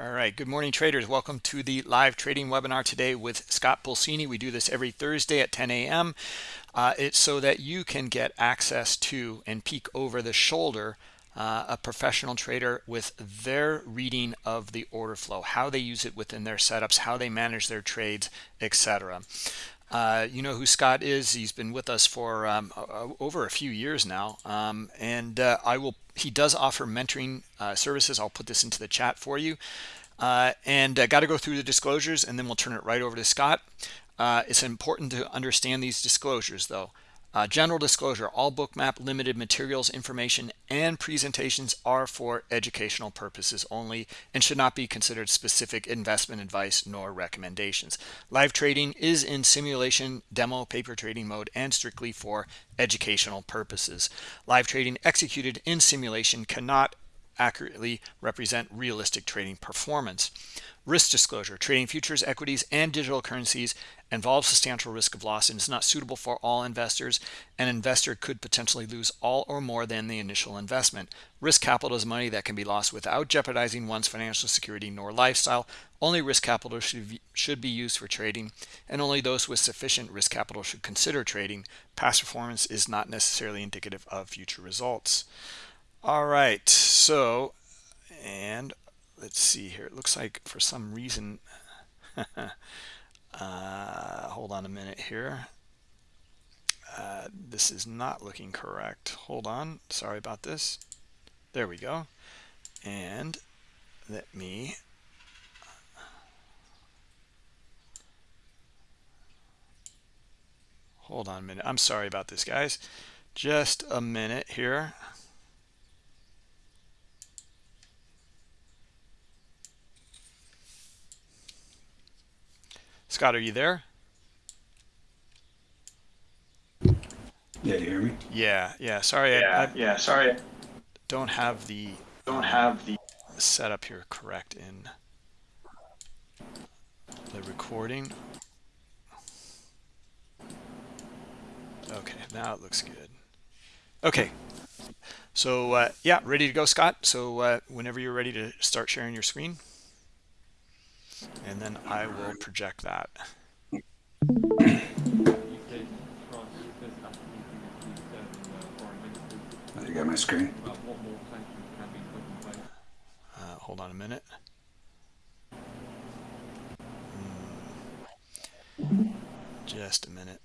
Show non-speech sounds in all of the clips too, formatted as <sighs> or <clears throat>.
All right, good morning traders. Welcome to the live trading webinar today with Scott Pulcini. We do this every Thursday at 10 a.m. Uh, it's so that you can get access to and peek over the shoulder uh, a professional trader with their reading of the order flow, how they use it within their setups, how they manage their trades, etc. Uh, you know who Scott is. He's been with us for um, over a few years now. Um, and uh, I will. he does offer mentoring uh, services. I'll put this into the chat for you. Uh, and uh, got to go through the disclosures and then we'll turn it right over to Scott. it's important to understand these disclosures though. Uh, general disclosure, all bookmap limited materials, information, and presentations are for educational purposes only and should not be considered specific investment advice nor recommendations. Live trading is in simulation, demo, paper trading mode, and strictly for educational purposes. Live trading executed in simulation cannot accurately represent realistic trading performance. Risk disclosure, trading futures, equities, and digital currencies involves substantial risk of loss and is not suitable for all investors. An investor could potentially lose all or more than the initial investment. Risk capital is money that can be lost without jeopardizing one's financial security nor lifestyle. Only risk capital should be, used for trading, and only those with sufficient risk capital should consider trading. Past performance is not necessarily indicative of future results. All right, so, and let's see here. It looks like for some reason, <laughs> uh, hold on a minute here. Uh, this is not looking correct. Hold on. Sorry about this. There we go. And let me hold on a minute. I'm sorry about this, guys. Just a minute here. Scott, are you there? Yeah, you hear me? Yeah, yeah. Sorry, yeah, I, I yeah. Sorry, don't have the don't have the setup here correct in the recording. Okay, now it looks good. Okay, so uh, yeah, ready to go, Scott. So uh, whenever you're ready to start sharing your screen and then I will project that. You got my screen? Uh, hold on a minute. Mm. Just a minute.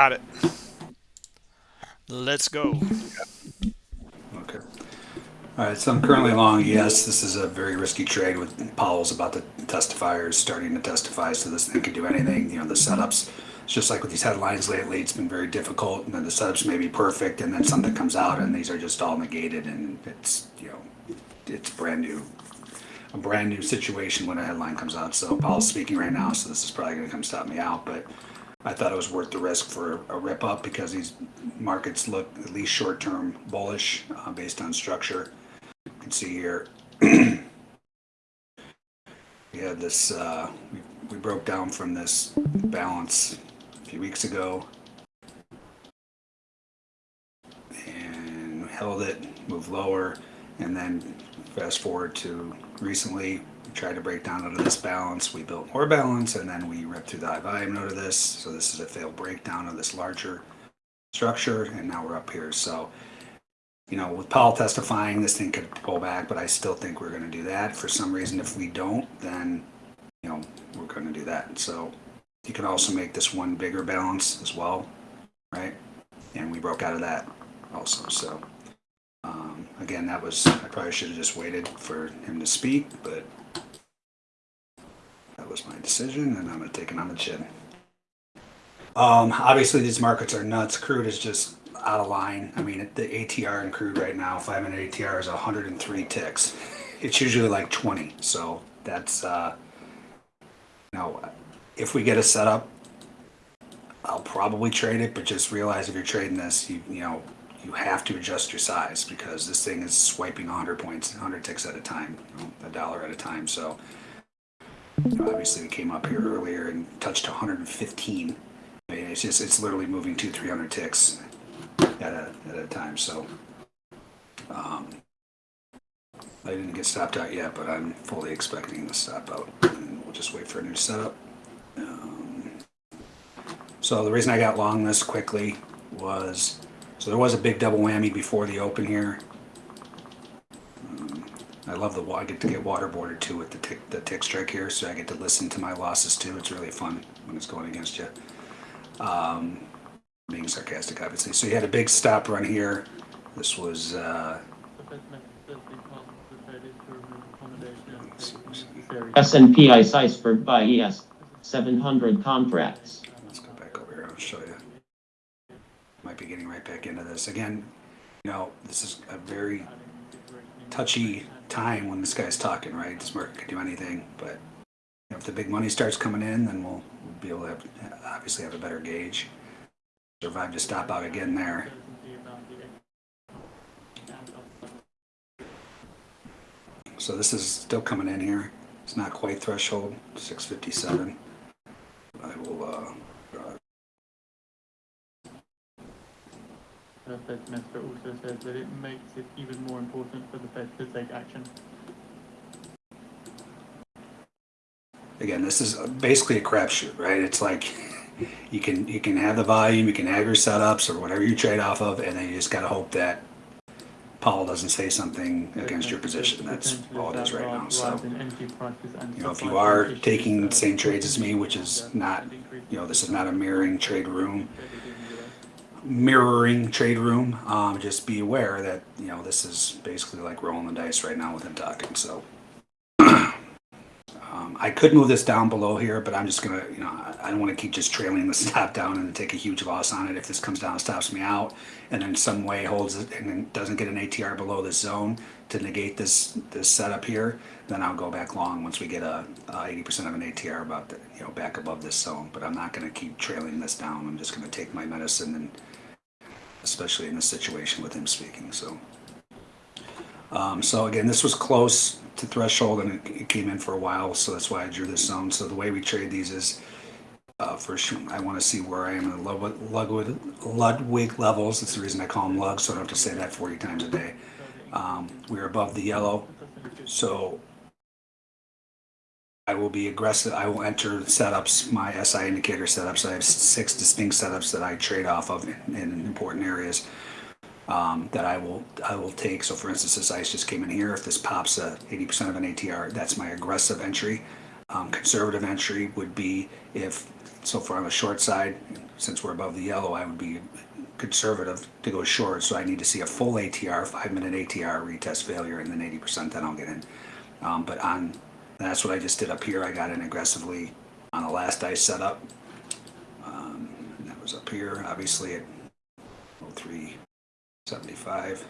Got it. Let's go. Okay. All right, so I'm currently long. Yes, this is a very risky trade with Powell's about to testify or starting to testify, so this thing could do anything. You know, the setups, it's just like with these headlines lately, it's been very difficult, and then the setups may be perfect, and then something comes out, and these are just all negated, and it's, you know, it's brand new a brand new situation when a headline comes out. So Powell's speaking right now, so this is probably going to come stop me out. But I thought it was worth the risk for a rip up because these markets look at least short term bullish uh, based on structure. You can see here <clears throat> we had this, uh, we, we broke down from this balance a few weeks ago and held it, moved lower, and then fast forward to recently we tried to break down out of this balance. We built more balance and then we ripped through the high volume node of this. So this is a failed breakdown of this larger structure and now we're up here. So, you know, with Powell testifying, this thing could pull back, but I still think we're going to do that. For some reason, if we don't, then, you know, we're going to do that. So you can also make this one bigger balance as well, right? And we broke out of that also. So again, that was, I probably should have just waited for him to speak, but that was my decision, and I'm going to take it on the chin. Um, obviously, these markets are nuts. Crude is just out of line. I mean, the ATR in crude right now, five minute ATR is 103 ticks. It's usually like 20. So that's, uh, you know, if we get a setup, I'll probably trade it, but just realize if you're trading this, you, you know, you have to adjust your size because this thing is swiping 100 points, 100 ticks at a time, you know, a dollar at a time. So, obviously, we came up here earlier and touched 115. I mean, it's just, it's literally moving two, 300 ticks at a, at a time. So, um, I didn't get stopped out yet, but I'm fully expecting to stop out. And we'll just wait for a new setup. Um, so the reason I got long this quickly was, so there was a big double whammy before the open here. I love the, I get to get waterboarded too with the tick, the tick strike here, so I get to listen to my losses too. It's really fun when it's going against you. Um, being sarcastic, obviously. So you had a big stop run here. This was, uh, S&P iceberg by ES 700 contracts. Let's go back over here. I'll show you. Might be back into this again. You know, this is a very touchy time when this guy's talking, right? This market could do anything, but if the big money starts coming in, then we'll, we'll be able to have, obviously have a better gauge. Survive to stop out again there. So this is still coming in here. It's not quite threshold, 657. I will, uh, uh, The Fed's minister also says that it makes it even more important for the Fed to take action. again, this is basically a crapshoot, right? It's like <laughs> you can you can have the volume, you can have your setups or whatever you trade off of, and then you just got to hope that Powell doesn't say something against your position. That's all it is right now. So, you know, if you are taking the same trades as me, which is not, you know, this is not a mirroring trade room, mirroring trade room. Um, just be aware that you know this is basically like rolling the dice right now with talking. So. <clears throat> Um, I could move this down below here, but I'm just gonna, you know, I- don't want to keep just trailing the <laughs> stop down and take a huge loss on it. If this comes down and stops me out, and then some way holds it and then doesn't get an ATR below this zone to negate this this setup here, then I'll go back long once we get a eighty percent of an ATR about the, you know back above this zone. But I'm not going to keep trailing this down. I'm just going to take my medicine and especially in this situation with him speaking. So. Um, so again, this was close to threshold and it, it came in for a while, so that's why I drew this zone. So the way we trade these is, uh, first I want to see where I am in the Ludwig, Ludwig, levels. That's the reason I call them lugs, so I don't have to say that 40 times a day. Um, we're above the yellow, so I will be aggressive. I will enter setups, my SI indicator setups. I have six distinct setups that I trade off of in, in important areas um, that I will I will take. So for instance, this ice just came in here. If this pops a 80% of an ATR, that's my aggressive entry. Um, conservative entry would be if so far on the short side, since we're above the yellow, I would be conservative to go short. So I need to see a full ATR, five minute ATR retest failure, and then 80%. Then I'll get in. Um, but on that's what I just did up here. I got in aggressively on the last ice setup. Um, and that was up here, obviously at 03. 75.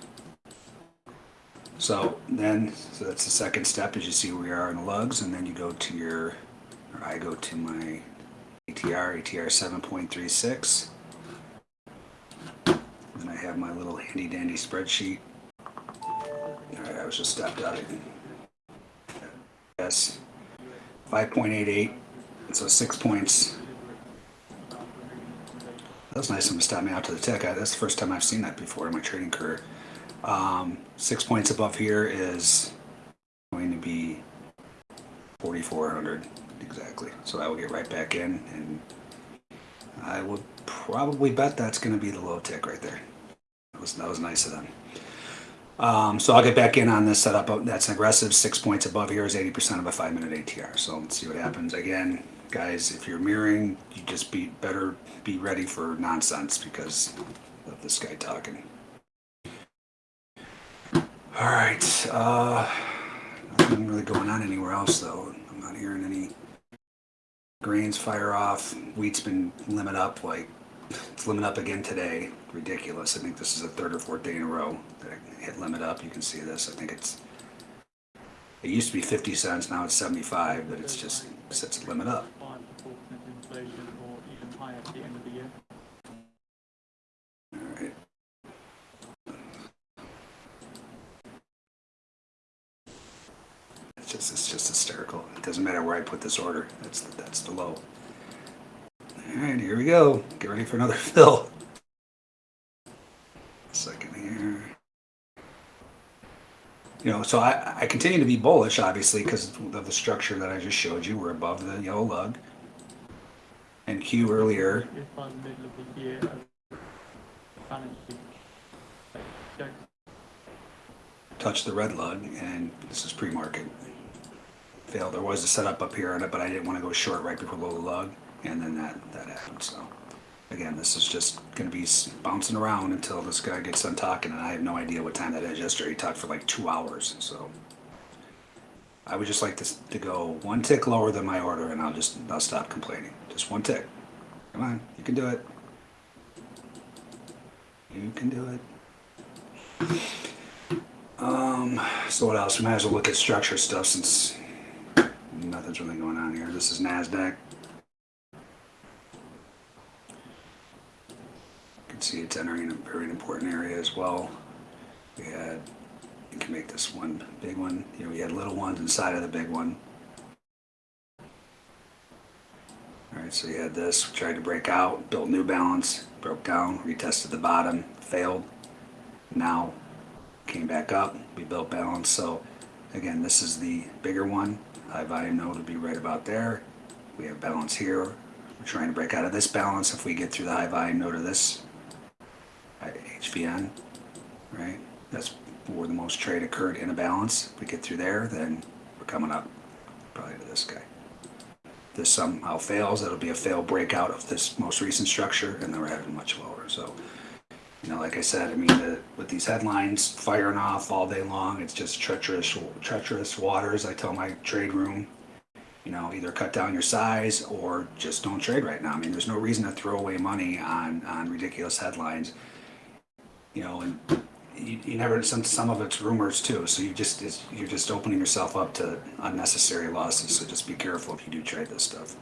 So then, so that's the second step as you see we are in the lugs, and then you go to your, or I go to my ATR, ATR 7.36. Then I have my little handy dandy spreadsheet. All right, I was just stopped out at yes, 5.88, so six points. That was nice of him to stop me out to the tech. That's the first time I've seen that before in my trading career. Um, six points above here is going to be 4,400 exactly. So I will get right back in, and I would probably bet that's going to be the low tick right there. That was that was nice of them. Um, so I'll get back in on this setup. That's an aggressive. Six points above here is 80% of a five minute ATR. So let's see what happens. Again, guys, if you're mirroring, you just be better be ready for nonsense because of this guy talking. All right, uh, nothing really going on anywhere else though. I'm not hearing any grains fire off. Wheat's been limit up like it's limit up again today. Ridiculous. I think this is the third or fourth day in a row that I hit limit up. You can see this. I think it's It used to be 50 cents, now it's 75, but it's just sets a limit up. The the. It's just, it's just hysterical. It doesn't matter where I put this order. That's the, that's the low. All right, here we go. Get ready for another <laughs> fill. Second. You know, so I, I continue to be bullish, obviously, because of the structure that I just showed you. We're above the yellow lug. And Q earlier, touched the red lug, and this is pre-market. Failed. There was a setup up here on it, but I didn't want to go short right before the lug, and then that that happened. So, again, this is just going to be bouncing around until this guy gets done talking, and I have no idea what time that is. Yesterday, he talked for like two hours, so. I would just like this to go one tick lower than my order, and I'll just I'll stop complaining. Just one tick. Come on, you can do it. You can do it. Um, so what else? We might as well look at structure stuff since nothing's really going on here. This is NASDAQ. See it's entering a very important area as well. We had, you can make this one big one. You know, we had little ones inside of the big one. All right, so you had this, tried to break out, built new balance, broke down, retested the bottom, failed. Now came back up, we built balance, so again, this is the bigger one. High volume node would be right about there. We have balance here. We're trying to break out of this balance if we get through the high volume node of this HVN, right? That's where the most trade occurred in a balance. If we get through there, then we're coming up probably to this guy. This somehow fails, that'll be a failed breakout of this most recent structure, and then we're heading much lower, so. You know, like I said, I mean, the, with these headlines firing off all day long, it's just treacherous, treacherous waters. I tell my trade room, you know, either cut down your size or just don't trade right now. I mean, there's no reason to throw away money on on ridiculous headlines. You know, and you, you never some some of it's rumors too. So you just it's, you're just opening yourself up to unnecessary losses. So just be careful if you do trade this stuff.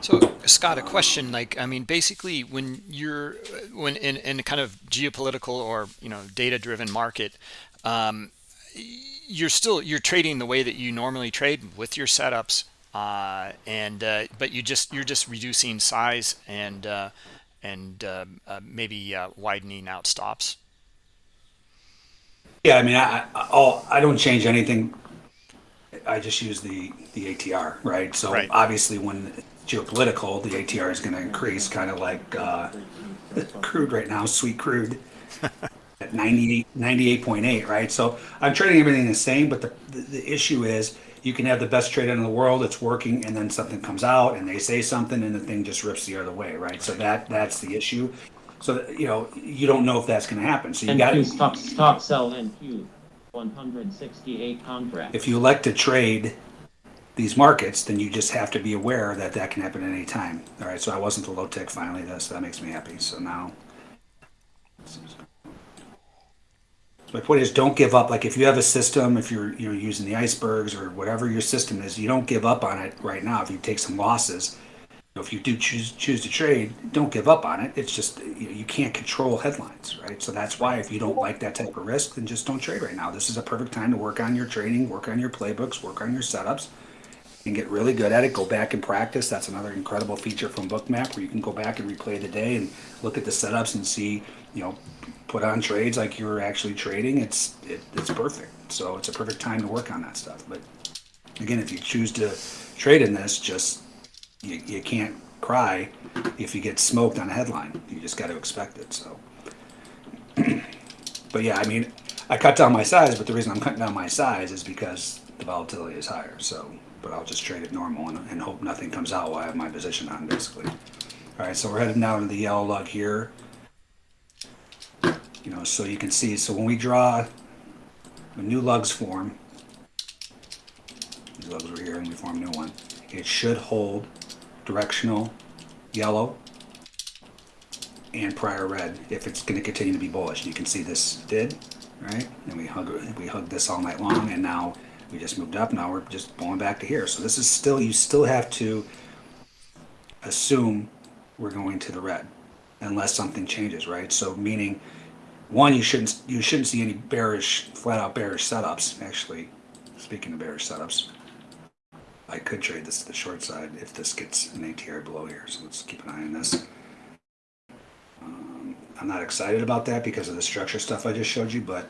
So Scott, a question like I mean, basically, when you're when in in a kind of geopolitical or you know data driven market, um, you're still you're trading the way that you normally trade with your setups, uh, and uh, but you just you're just reducing size and uh, and uh, uh, maybe uh, widening out stops. Yeah, I mean, I I, I'll, I don't change anything. I just use the the ATR, right? So Right. obviously, when geopolitical, the ATR is going to increase, kind of like uh, <laughs> crude right now, sweet crude <laughs> at 98, 98.8, right? So I'm trading everything the same, but the, the the issue is you can have the best trade in the world, it's working, and then something comes out and they say something, and the thing just rips the other way, right? So that that's the issue. So you know, you don't know if that's going to happen. So you got NQ stop, stop sell NQ, 168 contract. if you elect to trade these markets, then you just have to be aware that that can happen at any time. All right, so I wasn't the low tech finally. That's that makes me happy. So now, my point is, don't give up. Like if you have a system, if you're you're using the icebergs or whatever your system is, you don't give up on it right now. If you take some losses, you know, if you do choose choose to trade, don't give up on it. It's just you, know, you can't control headlines, right? So that's why if you don't like that type of risk, then just don't trade right now. This is a perfect time to work on your trading, work on your playbooks, work on your setups and get really good at it. Go back and practice. That's another incredible feature from Bookmap where you can go back and replay the day and look at the setups and see, you know, put on trades like you're actually trading. It's it, it's perfect. So it's a perfect time to work on that stuff. But again, if you choose to trade in this, just you, you can't cry if you get smoked on a headline. You just got to expect it. So, <clears throat> but yeah, I mean, I cut down my size, but the reason I'm cutting down my size is because the volatility is higher. So, but I'll just trade it normal and, and hope nothing comes out while I have my position on, basically. All right, so we're heading now to the yellow lug here. You know, so you can see. So when we draw, when new lugs form, these lugs were here, and we form a new one. It should hold directional yellow and prior red if it's going to continue to be bullish. You can see this did, right? And we hug, we hugged this all night long and now we just moved up. Now we're just pulling back to here. So this is still, you still have to assume we're going to the red unless something changes, right? So meaning, one, you shouldn't you shouldn't see any bearish, flat out bearish setups. Actually, speaking of bearish setups, I could trade this to the short side if this gets an ATR below here. So let's keep an eye on this. Um, I'm not excited about that because of the structure stuff I just showed you, but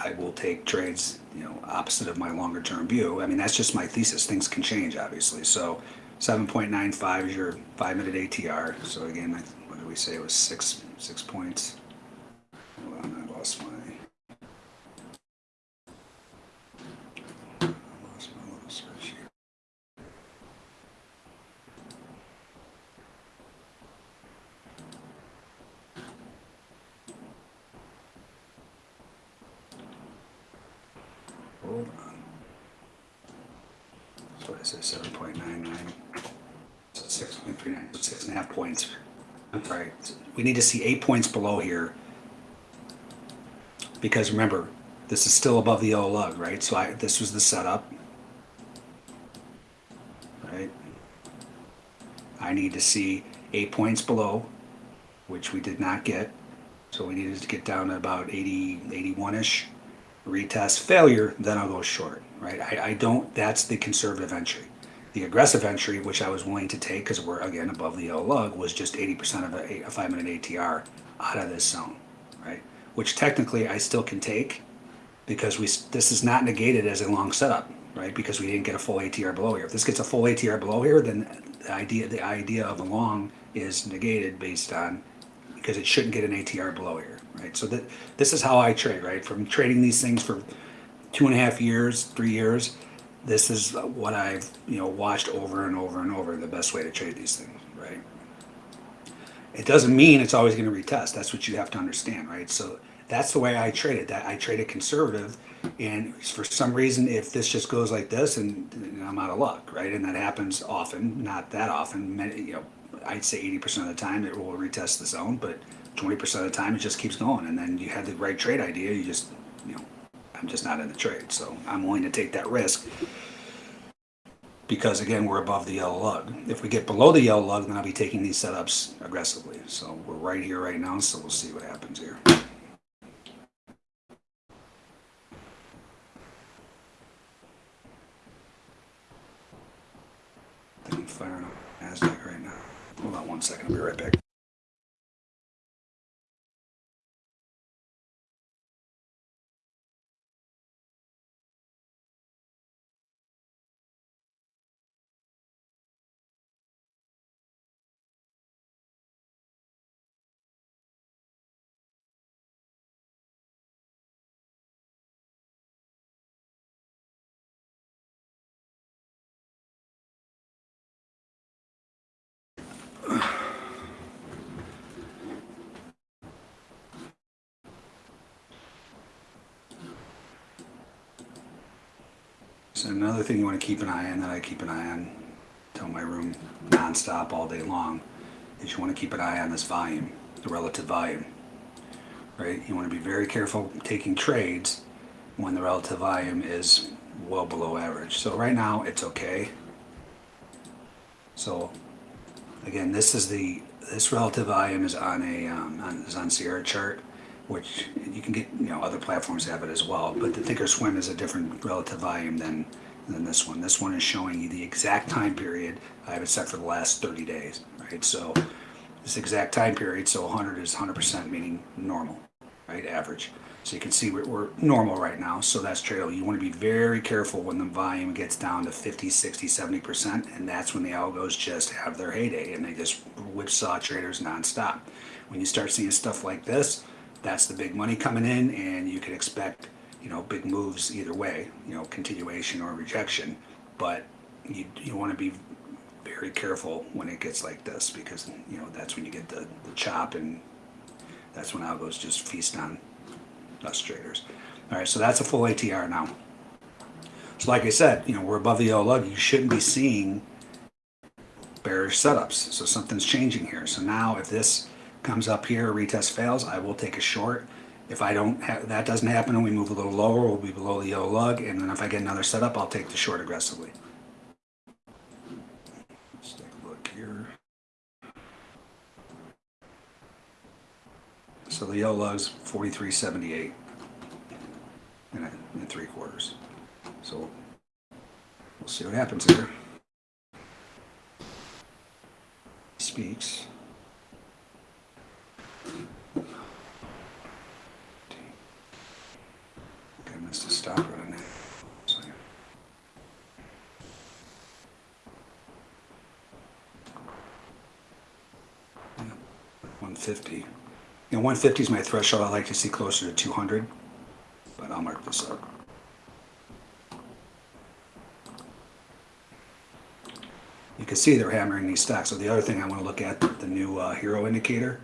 I will take trades, you know, opposite of my longer term view. I mean, that's just my thesis. Things can change, obviously. So 7.95 is your five minute ATR. So again, what did we say? It was six six points. Hold on, I lost my. I lost my little spreadsheet. Hold on. So I said seven point nine nine. So six point three nine, six and a half points. Right, we need to see eight points below here. Because remember, this is still above the yellow lug, right? So I, this was the setup. Right? I need to see eight points below, which we did not get. So we needed to get down to about 80, 81-ish. Retest failure, then I'll go short, right? I, I don't, that's the conservative entry. The aggressive entry, which I was willing to take because we're again above the yellow lug, was just 80% of a, a five minute ATR out of this zone, right? Which technically I still can take because we this is not negated as a long setup, right? Because we didn't get a full ATR below here. If this gets a full ATR below here, then the idea the idea of a long is negated based on because it shouldn't get an ATR below here, right? So that this is how I trade, right? From trading these things for two and a half years, three years, this is what I've you know watched over and over and over the best way to trade these things, right? It doesn't mean it's always going to retest. That's what you have to understand, right? So that's the way I trade it. That I trade it conservative, and for some reason, if this just goes like this, and, and I'm out of luck, right? And that happens often, not that often. Many, you know, I'd say 80% of the time it will retest the zone, but 20% of the time it just keeps going. And then you had the right trade idea, you just, I'm just not in the trade. So I'm willing to take that risk because again, we're above the yellow lug. If we get below the yellow lug, then I'll be taking these setups aggressively. So we're right here right now, so we'll see what happens here. I'm firing up NASDAQ right now. Hold on one second, I'll be right back. So another thing you want to keep an eye on that I keep an eye on, tell my room nonstop all day long, is you want to keep an eye on this volume, the relative volume. Right? You want to be very careful taking trades when the relative volume is well below average. So right now it's okay. So again, this is the this relative volume is on a um, on, is on Sierra chart, which you can get you know other platforms have it as well. But the Thinkorswim is a different relative volume than than this one. This one is showing you the exact time period. I have it set for the last 30 days, right? So this exact time period. So 100 is 100% meaning normal, right? Average. So you can see we're, we're normal right now. So that's tradable. You want to be very careful when the volume gets down to 50, 60, 70%. And that's when the algos just have their heyday and they just whipsaw traders nonstop. When you start seeing stuff like this, that's the big money coming in and you can expect, you know, big moves either way, you know, continuation or rejection. But you, you want to be very careful when it gets like this because, you know, that's when you get the, the chop and that's when algos just feast on us traders. All right, so that's a full ATR now. So like I said, you know, we're above the yellow lug. You shouldn't be seeing bearish setups. So something's changing here. So now if this comes up here, retest fails, I will take a short If I don't have, that doesn't happen and we move a little lower, we'll be below the yellow lug, and then if I get another setup, I'll take the short aggressively. Let's take a look here. So the yellow lug's forty-three seventy-eight. And, and three quarters. So we'll see what happens here. Speaks. Okay, I missed a stop right on Yeah, 150. You know, 150 is my threshold. I like to see closer to 200, but I'll mark this up. You can see they're hammering these stocks. So the other thing I want to look at, the new uh, HIRO indicator.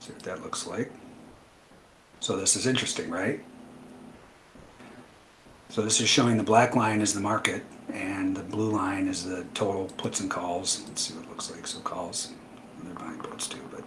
See what that looks like. So this is interesting, right? So this is showing the black line is the market and the blue line is the total puts and calls. Let's see what it looks like. So calls, they're buying puts too, but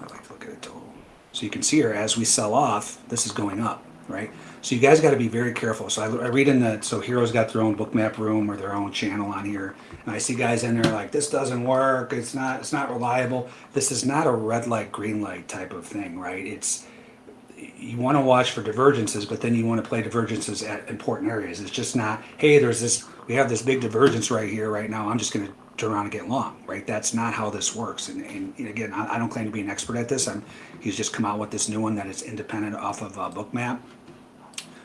I like to look at it total. So you can see here as we sell off, this is going up, right? So you guys got to be very careful. So I, I read in the so HIRO's got their own bookmap room or their own channel on here, and I see guys in there like this doesn't work. It's not it's not reliable. This is not a red light green light type of thing, right? It's you want to watch for divergences, but then you want to play divergences at important areas. It's just not, hey, there's this, we have this big divergence right here, right now. I'm just going to turn around and get long, right? That's not how this works. And, and, and again, I, I don't claim to be an expert at this. I'm, he's just come out with this new one that is independent off of uh, Bookmap.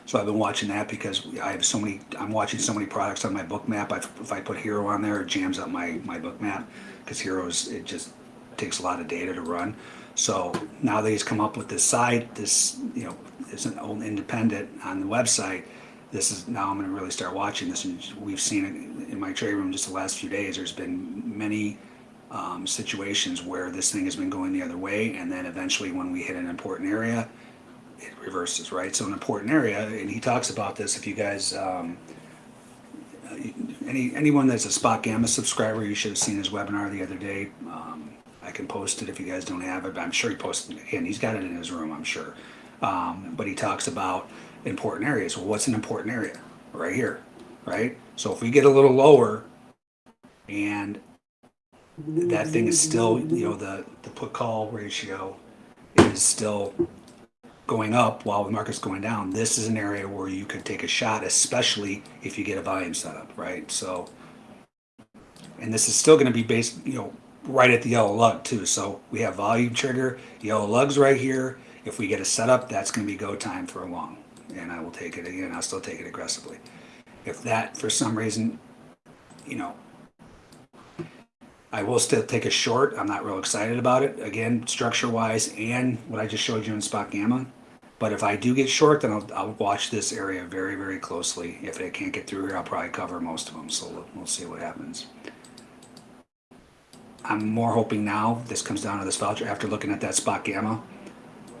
So I've been watching that because I have so many, I'm watching so many products on my Bookmap. If I put HIRO on there, it jams up my, my Bookmap because HIRO's, it just takes a lot of data to run. So now that he's come up with this site, this, you know, is an old independent on the website. This is now I'm going to really start watching this. And we've seen it in my trade room just the last few days. There's been many um, situations where this thing has been going the other way. And then eventually when we hit an important area, it reverses, right? So an important area, and he talks about this, if you guys, um, any anyone that's a Spot Gamma subscriber, you should have seen his webinar the other day. Um, I can post it if you guys don't have it, but I'm sure he posted it again. He's got it in his room, I'm sure. Um, but he talks about important areas. Well, what's an important area? Right here, right? So if we get a little lower and that thing is still, you know, the, the put call ratio is still going up while the market's going down, this is an area where you could take a shot, especially if you get a volume setup, right? So, and this is still going to be based, you know, right at the yellow lug too. So we have volume trigger, yellow lugs right here. If we get a setup, that's going to be go time for a long, and I will take it again. I'll still take it aggressively. If that for some reason, you know, I will still take a short. I'm not real excited about it. Again, structure wise and what I just showed you in spot gamma. But if I do get short, then I'll, I'll watch this area very, very closely. If it can't get through here, I'll probably cover most of them. So we'll, we'll see what happens. I'm more hoping now this comes down to this voucher after looking at that spot gamma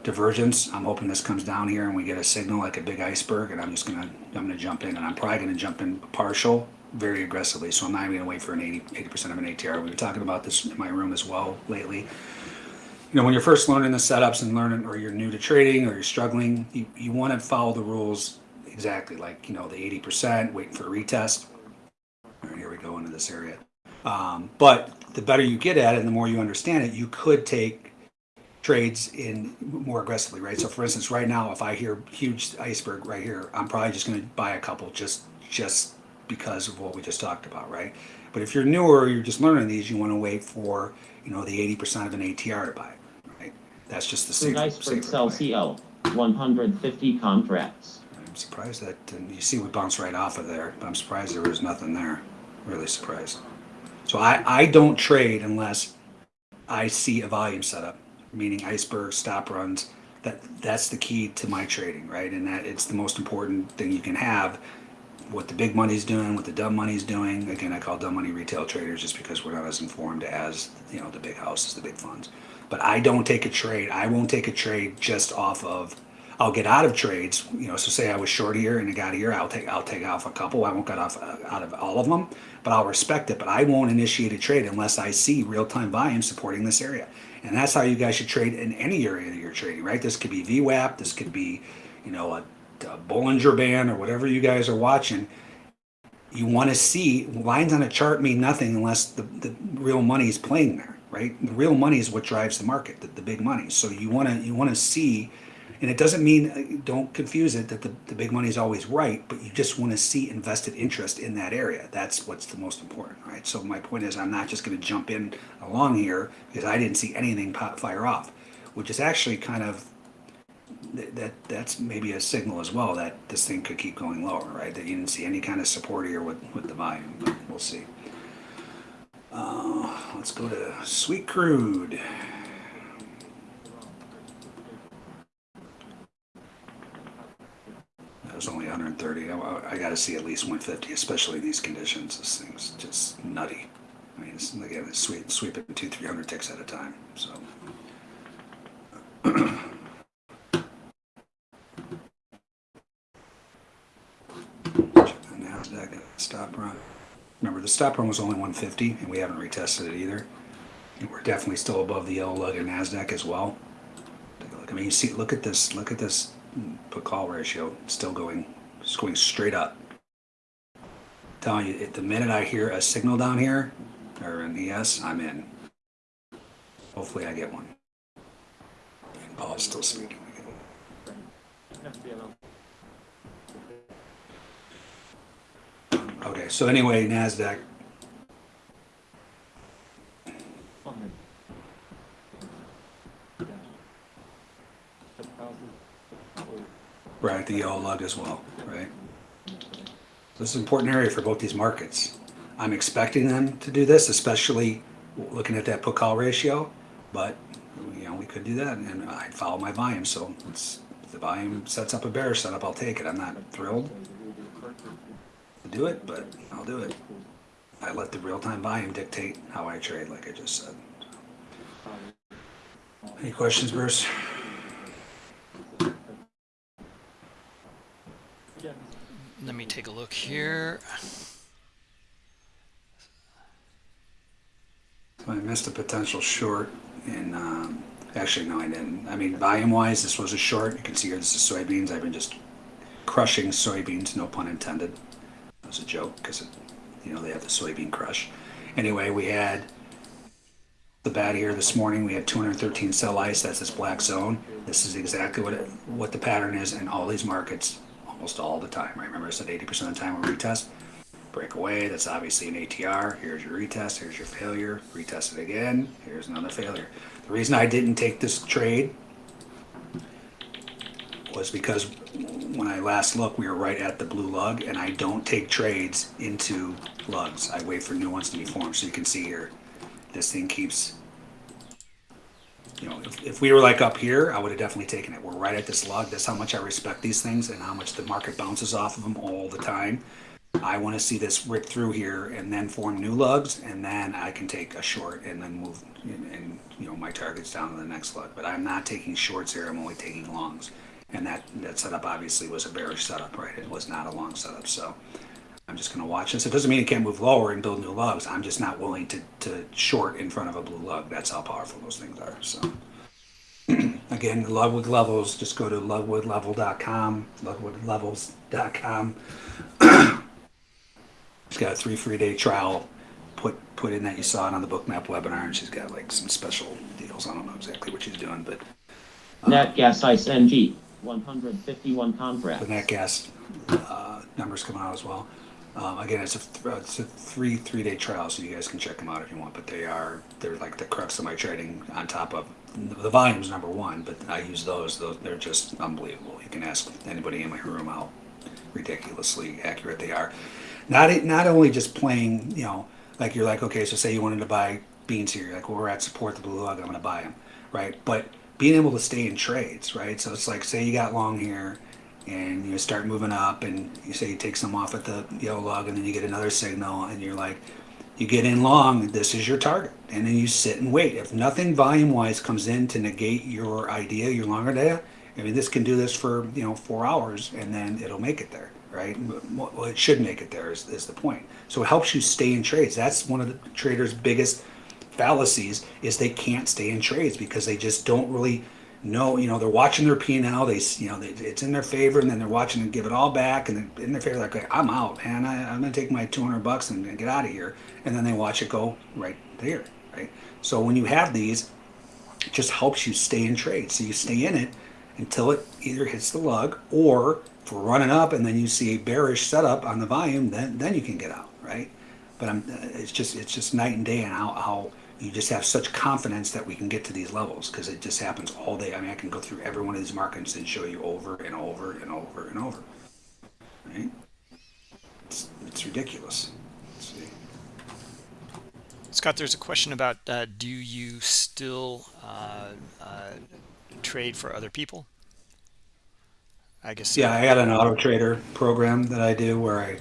divergence. I'm hoping this comes down here and we get a signal like a big iceberg, and I'm just gonna I'm gonna jump in, and I'm probably gonna jump in partial very aggressively. So I'm not even gonna wait for an 80 percent of an ATR. We've been talking about this in my room as well lately. You know, when you're first learning the setups and learning, or you're new to trading, or you're struggling, you, you want to follow the rules exactly, like you know the 80 percent, waiting for a retest. All right, here we go into this area. Um, but the better you get at it and the more you understand it, you could take trades in more aggressively, right? So for instance, right now, if I hear huge iceberg right here, I'm probably just going to buy a couple just just because of what we just talked about, right? But if you're newer, you're just learning these, you want to wait for you know the 80% of an ATR to buy, right? That's just the safer, Iceberg sell. CO, 150 contracts. I'm surprised that and you see we bounced right off of there, but I'm surprised there was nothing there. Really surprised. So I, I don't trade unless I see a volume setup, meaning iceberg stop runs. That that's the key to my trading, right? And that it's the most important thing you can have. What the big money's doing, what the dumb money's doing. Again, I call dumb money retail traders just because we're not as informed as you know the big houses, the big funds. But I don't take a trade. I won't take a trade just off of I'll get out of trades, you know. So say I was short here and it got here, I'll take I'll take off a couple. I won't get off uh, out of all of them, but I'll respect it. But I won't initiate a trade unless I see real time volume supporting this area. And that's how you guys should trade in any area that you're trading, right? This could be VWAP, this could be, you know, a, a Bollinger Band or whatever you guys are watching. You want to see lines on a chart mean nothing unless the, the real money is playing there, right? The real money is what drives the market, the, the big money. So you want to you want to see, and it doesn't mean don't confuse it that the, the big money is always right, but you just want to see invested interest in that area. That's what's the most important, right? So my point is, I'm not just going to jump in along here because I didn't see anything pop, fire off, which is actually kind of that, that that's maybe a signal as well that this thing could keep going lower, right? That you didn't see any kind of support here with, with the volume, but we'll see. Uh, let's go to sweet crude. Was only 130. I, I got to see at least 150, especially in these conditions. This thing's just nutty. I mean, it's, again, it's sweep, sweeping two, 300 ticks at a time. So. NASDAQ stop run. Remember, the stop run was only 150, and we haven't retested it either. And we're definitely still above the yellow lug in NASDAQ as well. Take a look. I mean, you see, look at this. Look at this put call ratio. Still going, it's going straight up. telling you, the minute I hear a signal down here, or an ES, I'm in. Hopefully, I get one. And Powell's still speaking. Okay, so anyway, NASDAQ, right, the yellow lug as well, right? This is an important area for both these markets. I'm expecting them to do this, especially looking at that put call ratio, but you know, we could do that and I'd follow my volume. So if the volume sets up a bear setup, I'll take it. I'm not thrilled to do it, but I'll do it. I let the real-time volume dictate how I trade, like I just said. Any questions, Bruce? Let me take a look here. I missed a potential short in, um, actually, no, I didn't. I mean, volume-wise, this was a short. You can see here, this is soybeans. I've been just crushing soybeans, no pun intended. That was a joke because, you know, they have the soybean crush. Anyway, we had the bat here this morning. We had 213 sell ice. That's this black zone. This is exactly what it, what the pattern is in all these markets almost all the time. Right? Remember I said 80% of the time we retest. Break away, that's obviously an ATR. Here's your retest, here's your failure. Retest it again, here's another failure. The reason I didn't take this trade was because when I last looked, we were right at the blue lug, and I don't take trades into lugs. I wait for new ones to be formed. So you can see here, this thing keeps you know, if, if we were like up here, I would have definitely taken it. We're right at this lug. That's how much I respect these things and how much the market bounces off of them all the time. I want to see this rip through here and then form new lugs, and then I can take a short and then move and, and you know my targets down to the next lug. But I'm not taking shorts here. I'm only taking longs, and that that setup obviously was a bearish setup, right? It was not a long setup, so. I'm just going to watch this. It doesn't mean it can't move lower and build new lugs. I'm just not willing to, to short in front of a blue lug. That's how powerful those things are. So, <clears throat> again, Ludwig Levels, just go to ludwoodlevel.com, ludwoodlevels.com. <clears throat> she's got a three free day trial. Put put in that you saw it on the bookmap webinar, and she's got like some special deals. I don't know exactly what she's doing, but Nat gas ice NG, 151 contracts. the nat gas uh, numbers coming out as well. Um, again, it's a, th- it's a three three day trial, so you guys can check them out if you want. But they are they're like the crux of my trading. On top of the volume's number one, but I use those. Those they're just unbelievable. You can ask anybody in my room how ridiculously accurate they are. Not not only just playing, you know, like you're like okay, so say you wanted to buy beans here, like well we're at support the blue lug, I'm going to buy them, right? But being able to stay in trades, right? So it's like say you got long here and you start moving up and you say you take some off at the yellow lug and then you get another signal and you're like you get in long this is your target. And then you sit and wait. If nothing volume wise comes in to negate your idea your longer data i mean this can do this for you know four hours and then it'll make it there right? Well it should make it there is, is the point. So it helps you stay in trades. That's one of the traders biggest fallacies is they can't stay in trades because they just don't really know. You know, they're watching their P and L. They, you know, they, it's in their favor, and then they're watching them give it all back, and they're in their favor. Like, I'm out, man. I, I'm gonna take my 200 bucks and, and get out of here. And then they watch it go right there, right. So when you have these, it just helps you stay in trade. So you stay in it until it either hits the lug or if we're running up and then you see a bearish setup on the volume, then then you can get out, right? But I'm, it's just it's just night and day on how, how you just have such confidence that we can get to these levels because it just happens all day. I mean, I can go through every one of these markets and show you over and over and over and over, right? It's, it's ridiculous. Scott, there's a question about uh, do you still uh, uh, trade for other people? I guess. Yeah, I got an auto trader program that I do where I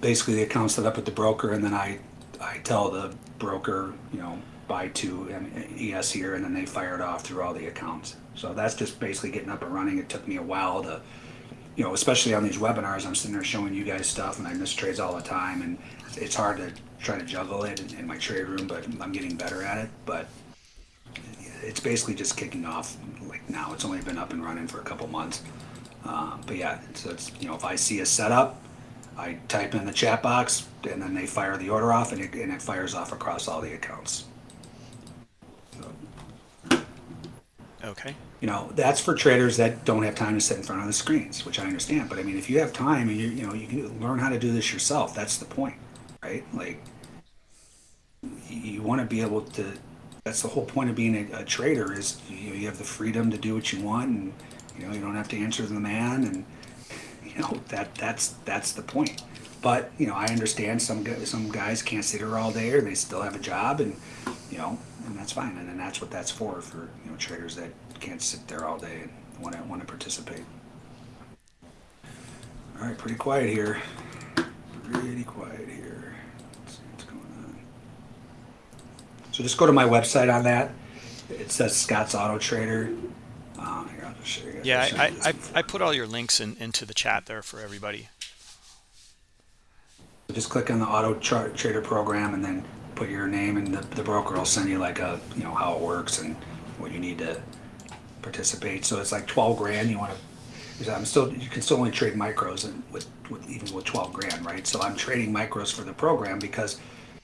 basically the account's set up with the broker, and then I I tell the broker, you know, buy two ES here, and then they fire it off through all the accounts. So that's just basically getting up and running. It took me a while to, you know, especially on these webinars, I'm sitting there showing you guys stuff, and I miss trades all the time, and it's hard to try to juggle it in, in my trade room, but I'm getting better at it. But it's basically just kicking off like now. It's only been up and running for a couple months. Um, but yeah, so it's you know if I see a setup, I type in the chat box and then they fire the order off and it, and it fires off across all the accounts. So, Okay. you know that's for traders that don't have time to sit in front of the screens, which I understand. But I mean, if you have time and you you know you can learn how to do this yourself, that's the point, right? Like you, want to be able to. That's the whole point of being a, a trader is you, know, you have the freedom to do what you want, and you know you don't have to answer to the man, and you know that that's that's the point. But you know I understand some some guys can't sit here all day, or they still have a job, and you know and that's fine, and, and that's what that's for for you know traders that can't sit there all day and want to want to participate. All right, pretty quiet here. Pretty quiet here. Let's see what's going on. So just go to my website on that. It says Scott's Auto Trader. Um, here, I'll just show you. guys. Yeah, I, I. I put all your links in, into the chat there for everybody. Just click on the Auto Tra- Trader program and then put your name, and the, the broker will send you like a you know how it works and what you need to participate. So it's like twelve grand. You want to. I'm still. You can still only trade micros and with, with even with twelve grand, right? So I'm trading micros for the program because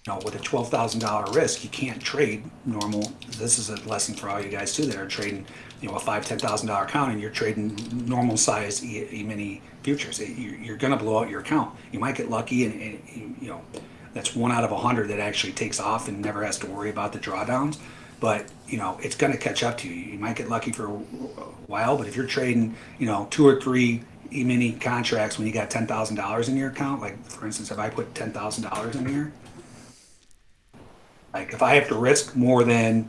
know with a twelve thousand dollar risk, you can't trade normal. This is a lesson for all you guys too that are trading. You know a five ten thousand dollar account and you're trading normal size e, e mini futures. You're, going to blow out your account. You might get lucky and, and you- know that's one out of a hundred that actually takes off and never has to worry about the drawdowns. But you know it's going to catch up to you. You might get lucky for a while, but if you're trading, you know, two or three e-mini contracts when you got ten thousand dollars in your account, like for instance, if I put ten thousand dollars in here, like if I have to risk more than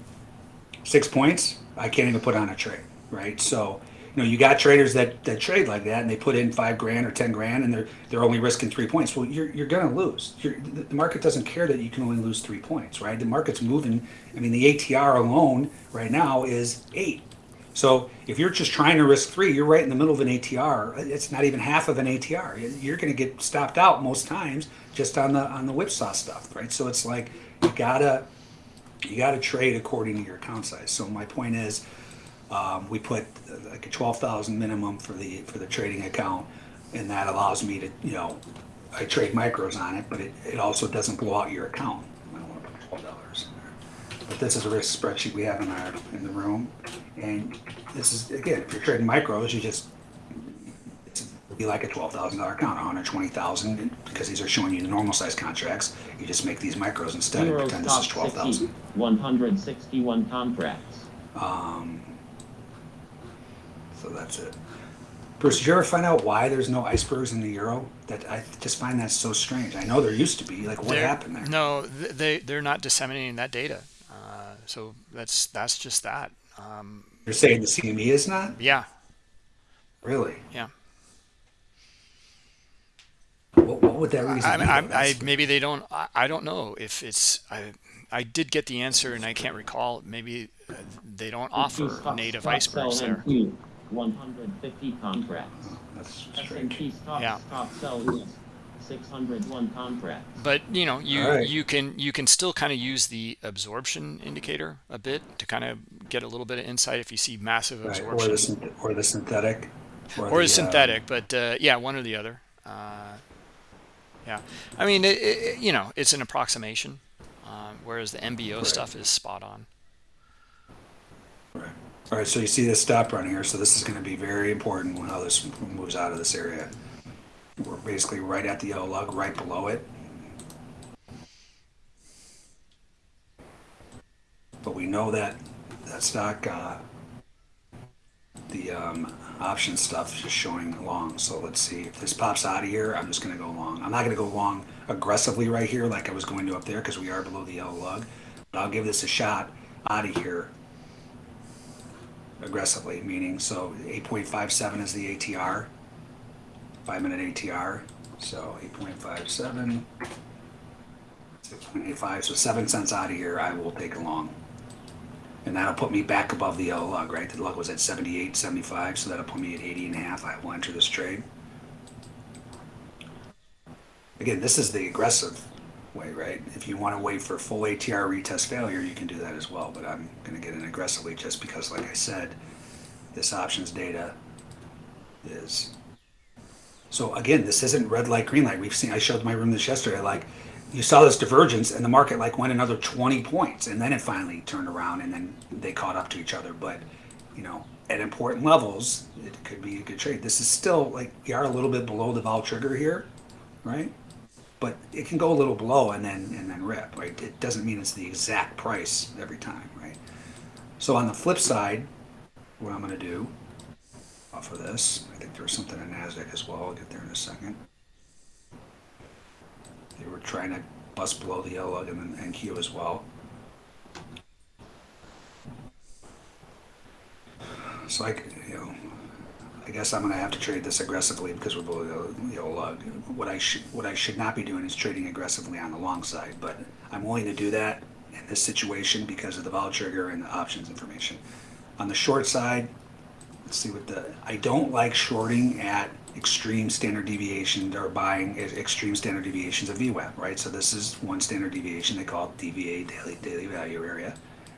six points, I can't even put on a trade, right? So, you know, you got traders that, that trade like that and they put in five grand or ten grand and they're they're only risking three points. Well, you're you're gonna lose. You're, the market doesn't care that you can only lose three points, right? The market's moving. I mean, the ATR alone right now is eight. So if you're just trying to risk three, you're right in the middle of an ATR. It's not even half of an ATR. You're going to get stopped out most times just on the on the whipsaw stuff, right? So it's like you gotta you got to trade according to your account size. So my point is, um, we put uh, like a twelve thousand minimum for the for the trading account, and that allows me to you know, I trade micros on it, but it, it also doesn't blow out your account. I don't want to put twelve dollars in there. But this is a risk spreadsheet we have in our in the room, and this is again, if you're trading micros, you just be like a twelve thousand dollar account, one hundred twenty thousand, because these are showing you the normal size contracts. You just make these micros instead and pretend this is top twelve 60, thousand. 161 contracts. Um, so that's it. Bruce, did you ever find out why there's no icebergs in the euro? That I just find that so strange. I know there used to be. Like, what They're- happened there? No, they they're not disseminating that data. Uh, so that's that's just that. Um, You're saying the CME is not yeah, really. yeah. What, what would that reason I, be? I. I, maybe they don't. I, I don't know if it's. I I did get the answer and I can't recall. Maybe uh, they don't offer Stock- native stock icebergs there. 150 contracts. that's strange. S&P stock Yeah. stock sell is 601 contracts. but you know you All right. you can you can still kind of use the absorption indicator a bit to kind of get a little bit of insight if you see massive Right, or absorption the, or the synthetic. or the, a uh, synthetic but uh, yeah one or the other uh, yeah i mean it, it, you know it's an approximation um, whereas the mbo Right. stuff is spot on Right. All right, so you see this stop run here, so this is gonna be very important when how this moves out of this area. We're basically right at the yellow lug, right below it. But we know that, that stock, uh, the, um, option stuff just showing long, so let's see, if this pops out of here, I'm just gonna go long. I'm not gonna go long aggressively right here like I was going to up there, cause we are below the yellow lug. But I'll give this a shot out of here aggressively, meaning so 8.57 is the ATR, five minute ATR. So 8.57, 6.85, so seven cents out of here, I will take a long. And that'll put me back above the yellow lug, right? The lug was at 78, 75, so that'll put me at 80 and a half. I will enter this trade. Again, this is the aggressive way, right? If you want to wait for full ATR retest failure, you can do that as well. But I'm going to get in aggressively just because, like I said, this options data is. So again, this isn't red light, green light. We've seen. I showed my room this yesterday. Like you saw this divergence, and the market like went another 20 points, and then it finally turned around, and then they caught up to each other. But you know, at important levels, it could be a good trade. This is still like we are a little bit below the vol trigger here, right? but it can go a little below and then and then rip right it doesn't mean it's the exact price every time right so on the flip side what i'm going to do off of this i think there's something in nasdaq as well i'll get there in a second they were trying to bust below the yellow and, and q as well so i you know I guess I'm gonna have to trade this aggressively because we're below the yellow lug. What I should what I should not be doing is trading aggressively on the long side, but I'm willing to do that in this situation because of the vol trigger and the options information. On the short side, let's see what the I don't like shorting at extreme standard deviation or buying extreme standard deviations of VWAP, right? So this is one standard deviation. They call it DVA daily daily value area.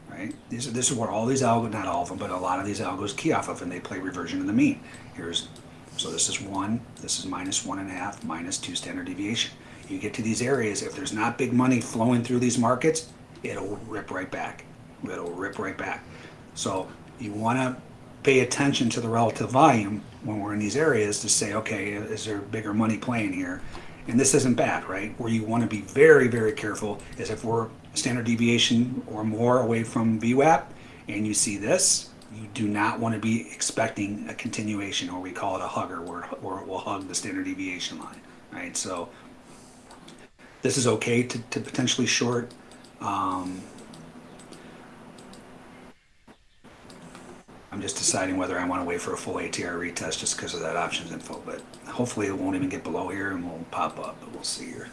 Right? This, is, this is where all these algos, not all of them, but a lot of these algos key off of, and they play reversion of the mean. Here's, so this is one, this is minus one and a half, minus two standard deviation. You get to these areas, if there's not big money flowing through these markets, it'll rip right back. It'll rip right back. So you want to pay attention to the relative volume when we're in these areas to say, okay, is there bigger money playing here? And this isn't bad, right? Where you want to be very, very careful is if we're standard deviation or more away from VWAP and you see this, you do not want to be expecting a continuation or we call it a hugger where, where it will hug the standard deviation line, right? So this is okay to, to potentially short. Um, I'm just deciding whether I want to wait for a full ATR retest just because of that options info, but hopefully it won't even get below here and won't pop up, but we'll see here.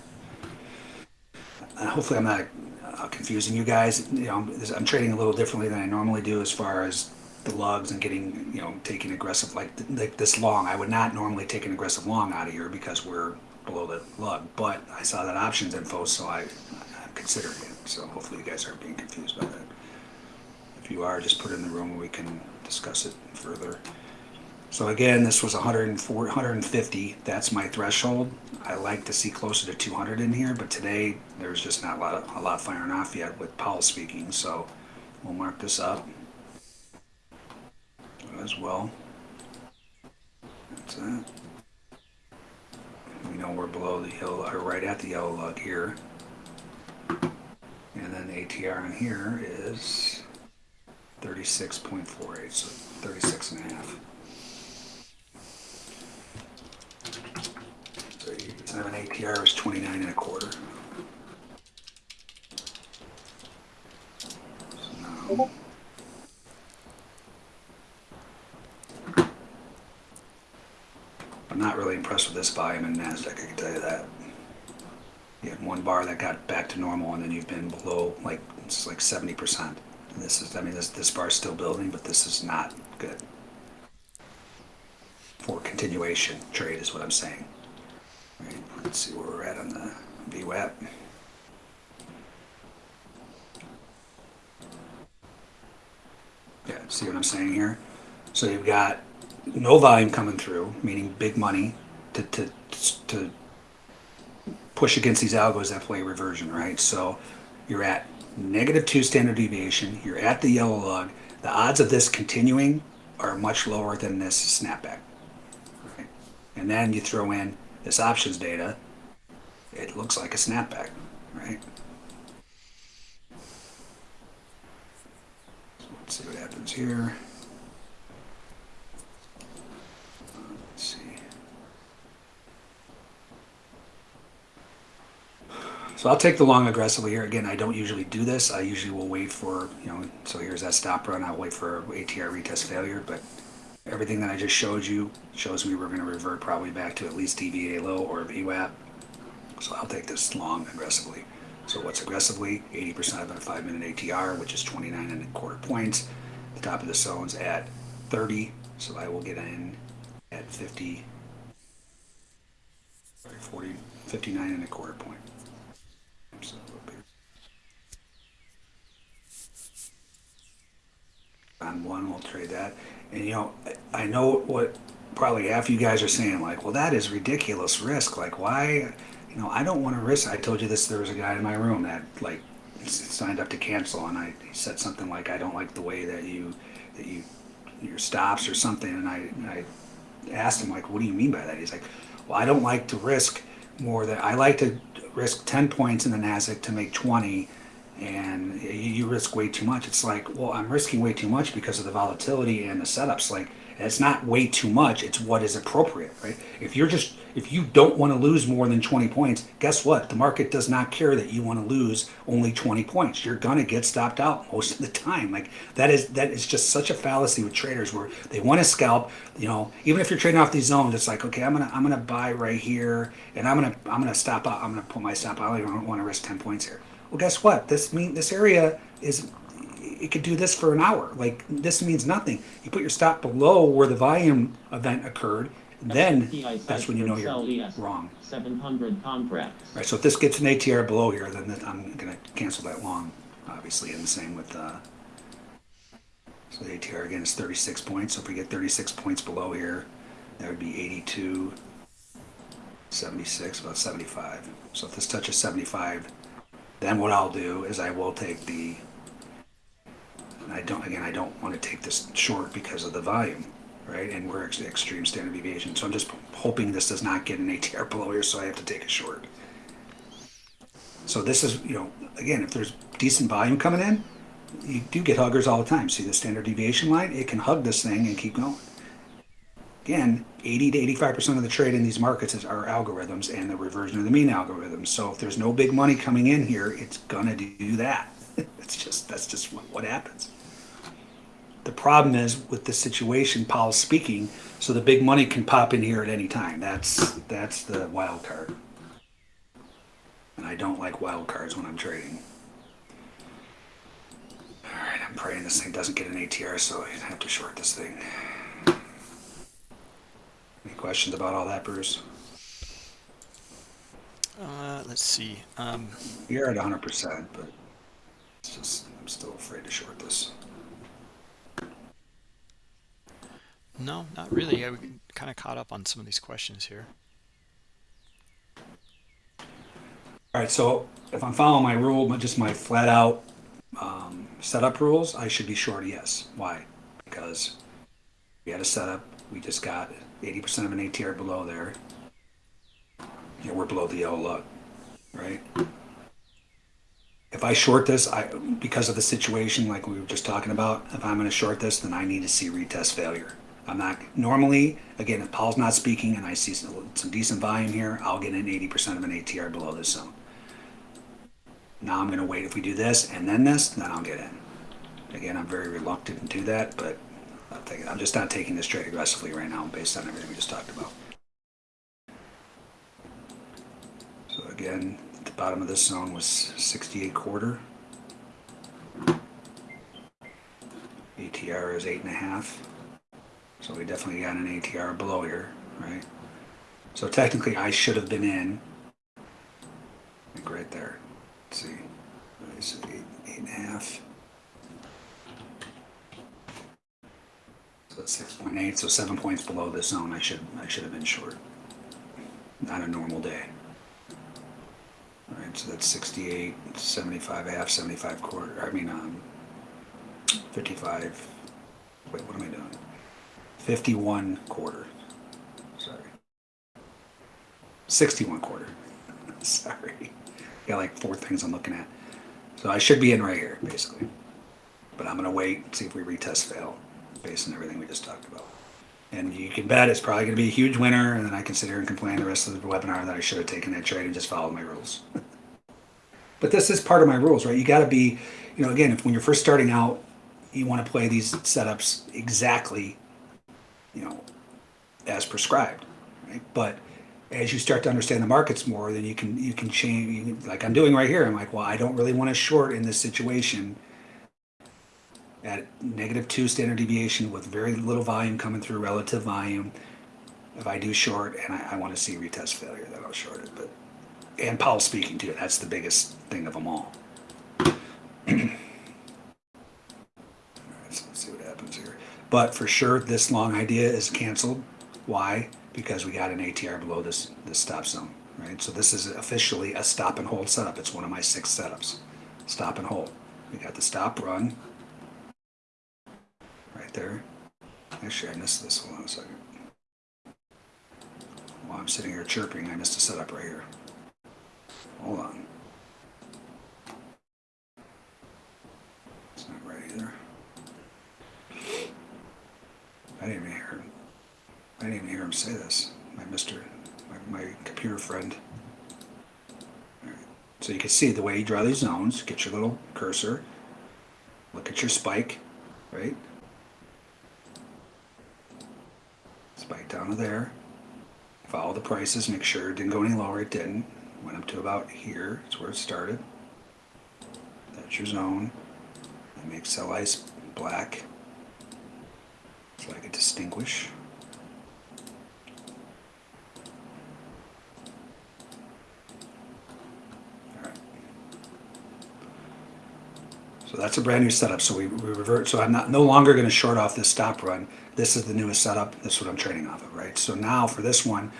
Uh, hopefully I'm not uh, confusing you guys. You know, I'm, I'm trading a little differently than I normally do as far as the lugs and getting, you know, taking aggressive like, like this long. I would not normally take an aggressive long out of here because we're below the lug, but I saw that options info, so I, I'm considering it. So hopefully you guys aren't being confused by that. If you are, just put it in the room we can discuss it further. So again, this was 104, 150. That's my threshold. I like to see closer to 200 in here, but today there's just not a lot, of, a lot firing off yet with Powell speaking. So we'll mark this up as well. That's it. We know we're below the yellow, or right at the yellow lug here. And then ATR on here is 36.48, so 36 and a half. So you have an ATR is 29 and a quarter. So now, I'm not really impressed with this volume in NASDAQ, I can tell you that. You had one bar that got back to normal and then you've been below like, it's like 70%. This is, I mean, this, this bar's still building, but this is not good. For continuation trade is what I'm saying. Right, let's see where we're at on the VWAP. Yeah, see what I'm saying here? So you've got no volume coming through, meaning big money to, to, to push against these algos that play reversion, right? So you're at negative two standard deviation, you're at the yellow lug, The odds of this continuing are much lower than this snapback. Right? And then you throw in this options data, it looks like a snapback, right? So let's see what happens here. Let's see. So I'll take the long aggressively here. Again, I don't usually do this. I usually will wait for, you know, so here's that stop run. I'll wait for ATR retest failure, but everything that I just showed you shows me we're going to revert probably back to at least DVA low or VWAP. So I'll take this long aggressively. So what's aggressively? 80% of a five minute ATR, which is 29 and a quarter points. The top of the zone's at 30, so I will get in at 50, sorry, 40, 59 and a quarter point. So a little bit. On one, we'll trade that. And you know, I know what probably half you guys are saying, like, well, that is ridiculous risk. Like, why? You know, I don't want to risk. I told you this. There was a guy in my room that like signed up to cancel, and I said something like, I don't like the way that you that you your stops or something. And I I asked him like, what do you mean by that? He's like, well, I don't like to risk more than I like to risk 10 points in the Nasdaq to make 20 and you, risk way too much. It's like, well, I'm risking way too much because of the volatility and the setups. Like, it's not way too much. It's what is appropriate, right? If you're just, if you don't want to lose more than 20 points, guess what? The market does not care that you want to lose only 20 points. You're gonna get stopped out most of the time. Like that is that is just such a fallacy with traders where they want to scalp. You know, even if you're trading off these zones, it's like, okay, I'm gonna I'm gonna buy right here, and I'm gonna I'm gonna stop out. I'm gonna put my stop out. I don't want to risk 10 points here. Well, guess what? This mean this area is it could do this for an hour. Like this means nothing. You put your stop below where the volume event occurred, then that's when you know you're wrong. 700 contracts. Right. So if this gets an ATR below here, then I'm going to cancel that long, obviously, and the same with. Uh, so the ATR again is 36 points. So if we get 36 points below here, that would be 82, 76, about 75. So if this touches 75, then what I'll do is I will take the. I don't again. I don't want to take this short because of the volume, right? And we're ex- extreme standard deviation. So I'm just hoping this does not get an ATR below here, so I have to take a short. So this is, you know, again, if there's decent volume coming in, you do get huggers all the time. See the standard deviation line? It can hug this thing and keep going. Again, 80 to 85% of the trade in these markets is our algorithms and the reversion of the mean algorithms. So if there's no big money coming in here, it's gonna do that. <laughs> it's just that's just what, what happens. The problem is with the situation, Powell's speaking, so the big money can pop in here at any time. That's that's the wild card. And I don't like wild cards when I'm trading. All right, I'm praying this thing doesn't get an ATR, so I have to short this thing. Any questions about all that, Bruce? Uh, let's see. Um, You're at 100%, but it's just I'm still afraid to short this. no, not really. I kind of caught up on some of these questions here. All right, so if I'm following my rule, just my flat out um, setup rules, I should be short yes. Why? Because we had a setup, we just got 80% of an ATR below there. Yeah, we're below the yellow lug, right? If I short this, I because of the situation like we were just talking about, if I'm going to short this, then I need to see retest failure. I'm not normally again if Powell's not speaking and I see some, some decent volume here, I'll get an 80% of an ATR below this zone. Now I'm going to wait. If we do this and then this, then I'll get in. Again, I'm very reluctant to do that, but Take it. I'm just not taking this trade aggressively right now based on everything we just talked about. So again, the bottom of this zone was 68 quarter. ATR is eight and a half. So we definitely got an ATR below here, right? So technically, I should have been in. Like right there. Let's see. Eight, eight and a half. So six point eight. So seven points below this zone. I should I should have been short. Not a normal day. All right. So that's 68, 75 half, 75 quarter. I mean, um, 55. Wait, what am I doing? 51 quarter. Sorry. 61 quarter. <laughs> Sorry. Got like four things I'm looking at. So I should be in right here, basically. But I'm going to wait see if we retest fail based on everything we just talked about. And you can bet it's probably going to be a huge winner, and then I can sit here and complain the rest of the webinar that I should have taken that trade and just followed my rules. <laughs> but this is part of my rules, right? You got to be, you know, again, if when you're first starting out, you want to play these setups exactly, you know, as prescribed, right? But as you start to understand the markets more, then you can you can change. You can, like I'm doing right here. I'm like, well, I don't really want to short in this situation at negative two standard deviation with very little volume coming through relative volume. If I do short and I, I want to see retest failure, then I'll short it. But and Powell speaking to too. That's the biggest thing of them all. So let's see what happens here. But for sure, this long idea is canceled. Why? Because we got an ATR below this this stop zone, right? So this is officially a stop and hold setup. It's one of my six setups. Stop and hold. We got the stop run right there. Actually, I missed this. Hold on a second. While I'm sitting here chirping, I missed a setup right here. Hold on. It's not right either. I didn't even hear him. I didn't even hear him say this. My Mister, my, my computer friend. Right. So you can see the way you draw these zones. Get your little cursor. Look at your spike, right? Spike down to there. Follow the prices. Make sure it didn't go any lower. It didn't. Went up to about here. That's where it started. That's your zone. That makes sell ice black so I can distinguish. So that's a brand new setup. So we, we revert. So I'm not no longer going to short off this stop run. This is the newest setup. This is what I'm trading off of, right? So now for this one,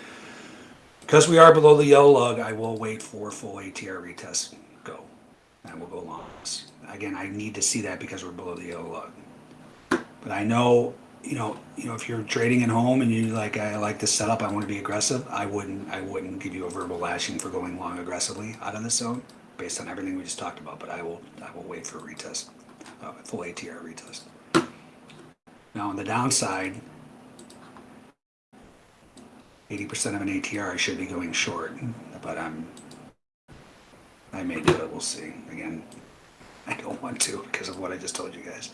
because we are below the yellow lug, I will wait for full ATR retest go. And we'll go longs. Again, I need to see that because we're below the yellow lug. But I know, you know, you know, if you're trading at home and you like, I like this setup, I want to be aggressive. I wouldn't, I wouldn't give you a verbal lashing for going long aggressively out of this zone, based on everything we just talked about. But I will, I will wait for a retest, uh, full ATR retest. Now on the downside, 80% of an ATR, I should be going short, but I'm, I may do it. We'll see. Again, I don't want to because of what I just told you guys.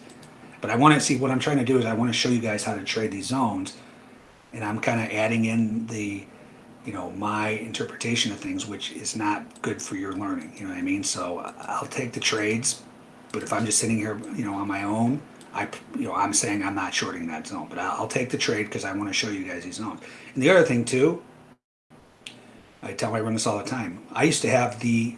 But I want to see what I'm trying to do is I want to show you guys how to trade these zones, and I'm kind of adding in the, you know, my interpretation of things, which is not good for your learning. You know what I mean? So I'll take the trades, but if I'm just sitting here, you know, on my own, I, you know, I'm saying I'm not shorting that zone, but I'll, I'll take the trade because I want to show you guys these zones. And the other thing too, I tell my run this all the time. I used to have the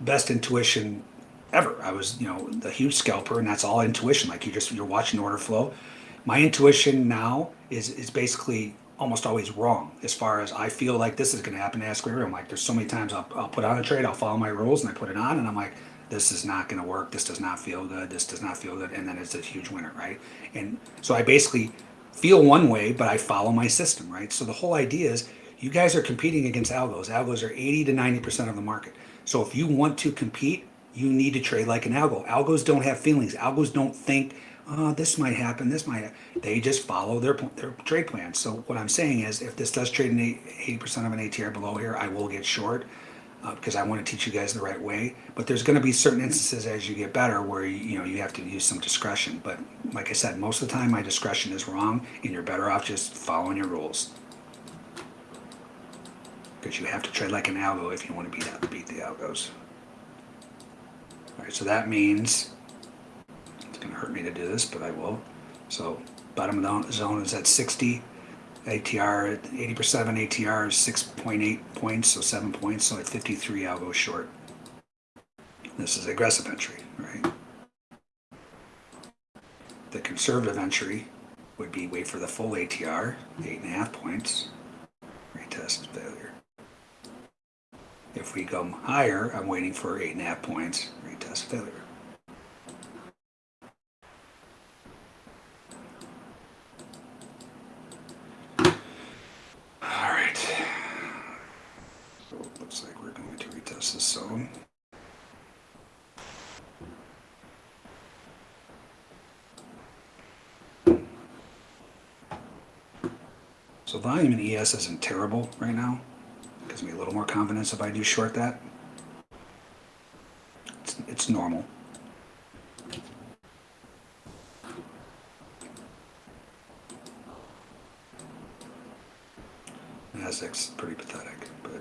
best intuition ever. I was, you know, the huge scalper, and that's all intuition. Like you just you're watching order flow. My intuition now is is basically almost always wrong as far as I feel like this is going to happen to Ask I'm like, there's so many times I'll, I'll put on a trade, I'll follow my rules, and I put it on, and I'm like, this is not going to work. This does not feel good. This does not feel good, and then it's a huge winner, right? And so I basically feel one way, but I follow my system, right? So the whole idea is you guys are competing against algos. Algos are 80 to 90% of the market. So if you want to compete, you need to trade like an algo. Algos don't have feelings. Algos don't think, oh, this might happen, this might happen. They just follow their, their trade plan. So what I'm saying is if this does trade an 80% of an ATR below here, I will get short uh, because I want to teach you guys the right way. But there's going to be certain instances as you get better where you, you know you have to use some discretion. But like I said, most of the time my discretion is wrong, and you're better off just following your rules. Because you have to trade like an algo if you want to beat out beat the algos. All right, so that means it's going to hurt me to do this, but I will. So bottom of the zone is at 60. ATR 80% on ATR is 6.8 points, so seven points. So at 53, I'll go short. This is aggressive entry, right? The conservative entry would be wait for the full ATR, eight and a half points, retest failure. If we go higher, I'm waiting for eight and a half points, retest failure. All right. So it looks like we're going to retest this zone. So volume in ES isn't terrible right now. Gives me a little more confidence if I do short that. It's, it's normal. Nasdaq's pretty pathetic, but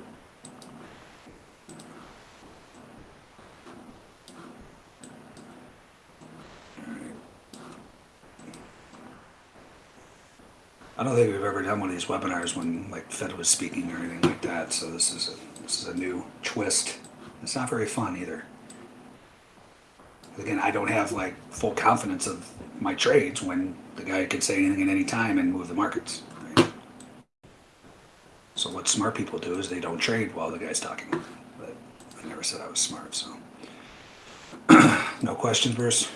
I don't think we've ever done one of these webinars when like Fed was speaking or anything like that. So this is a this is a new twist. It's not very fun either. Again, I don't have like full confidence of my trades when the guy could say anything at any time and move the markets. Smart people do is they don't trade while the guy's talking. But I never said I was smart, so <clears throat> no questions, Bruce.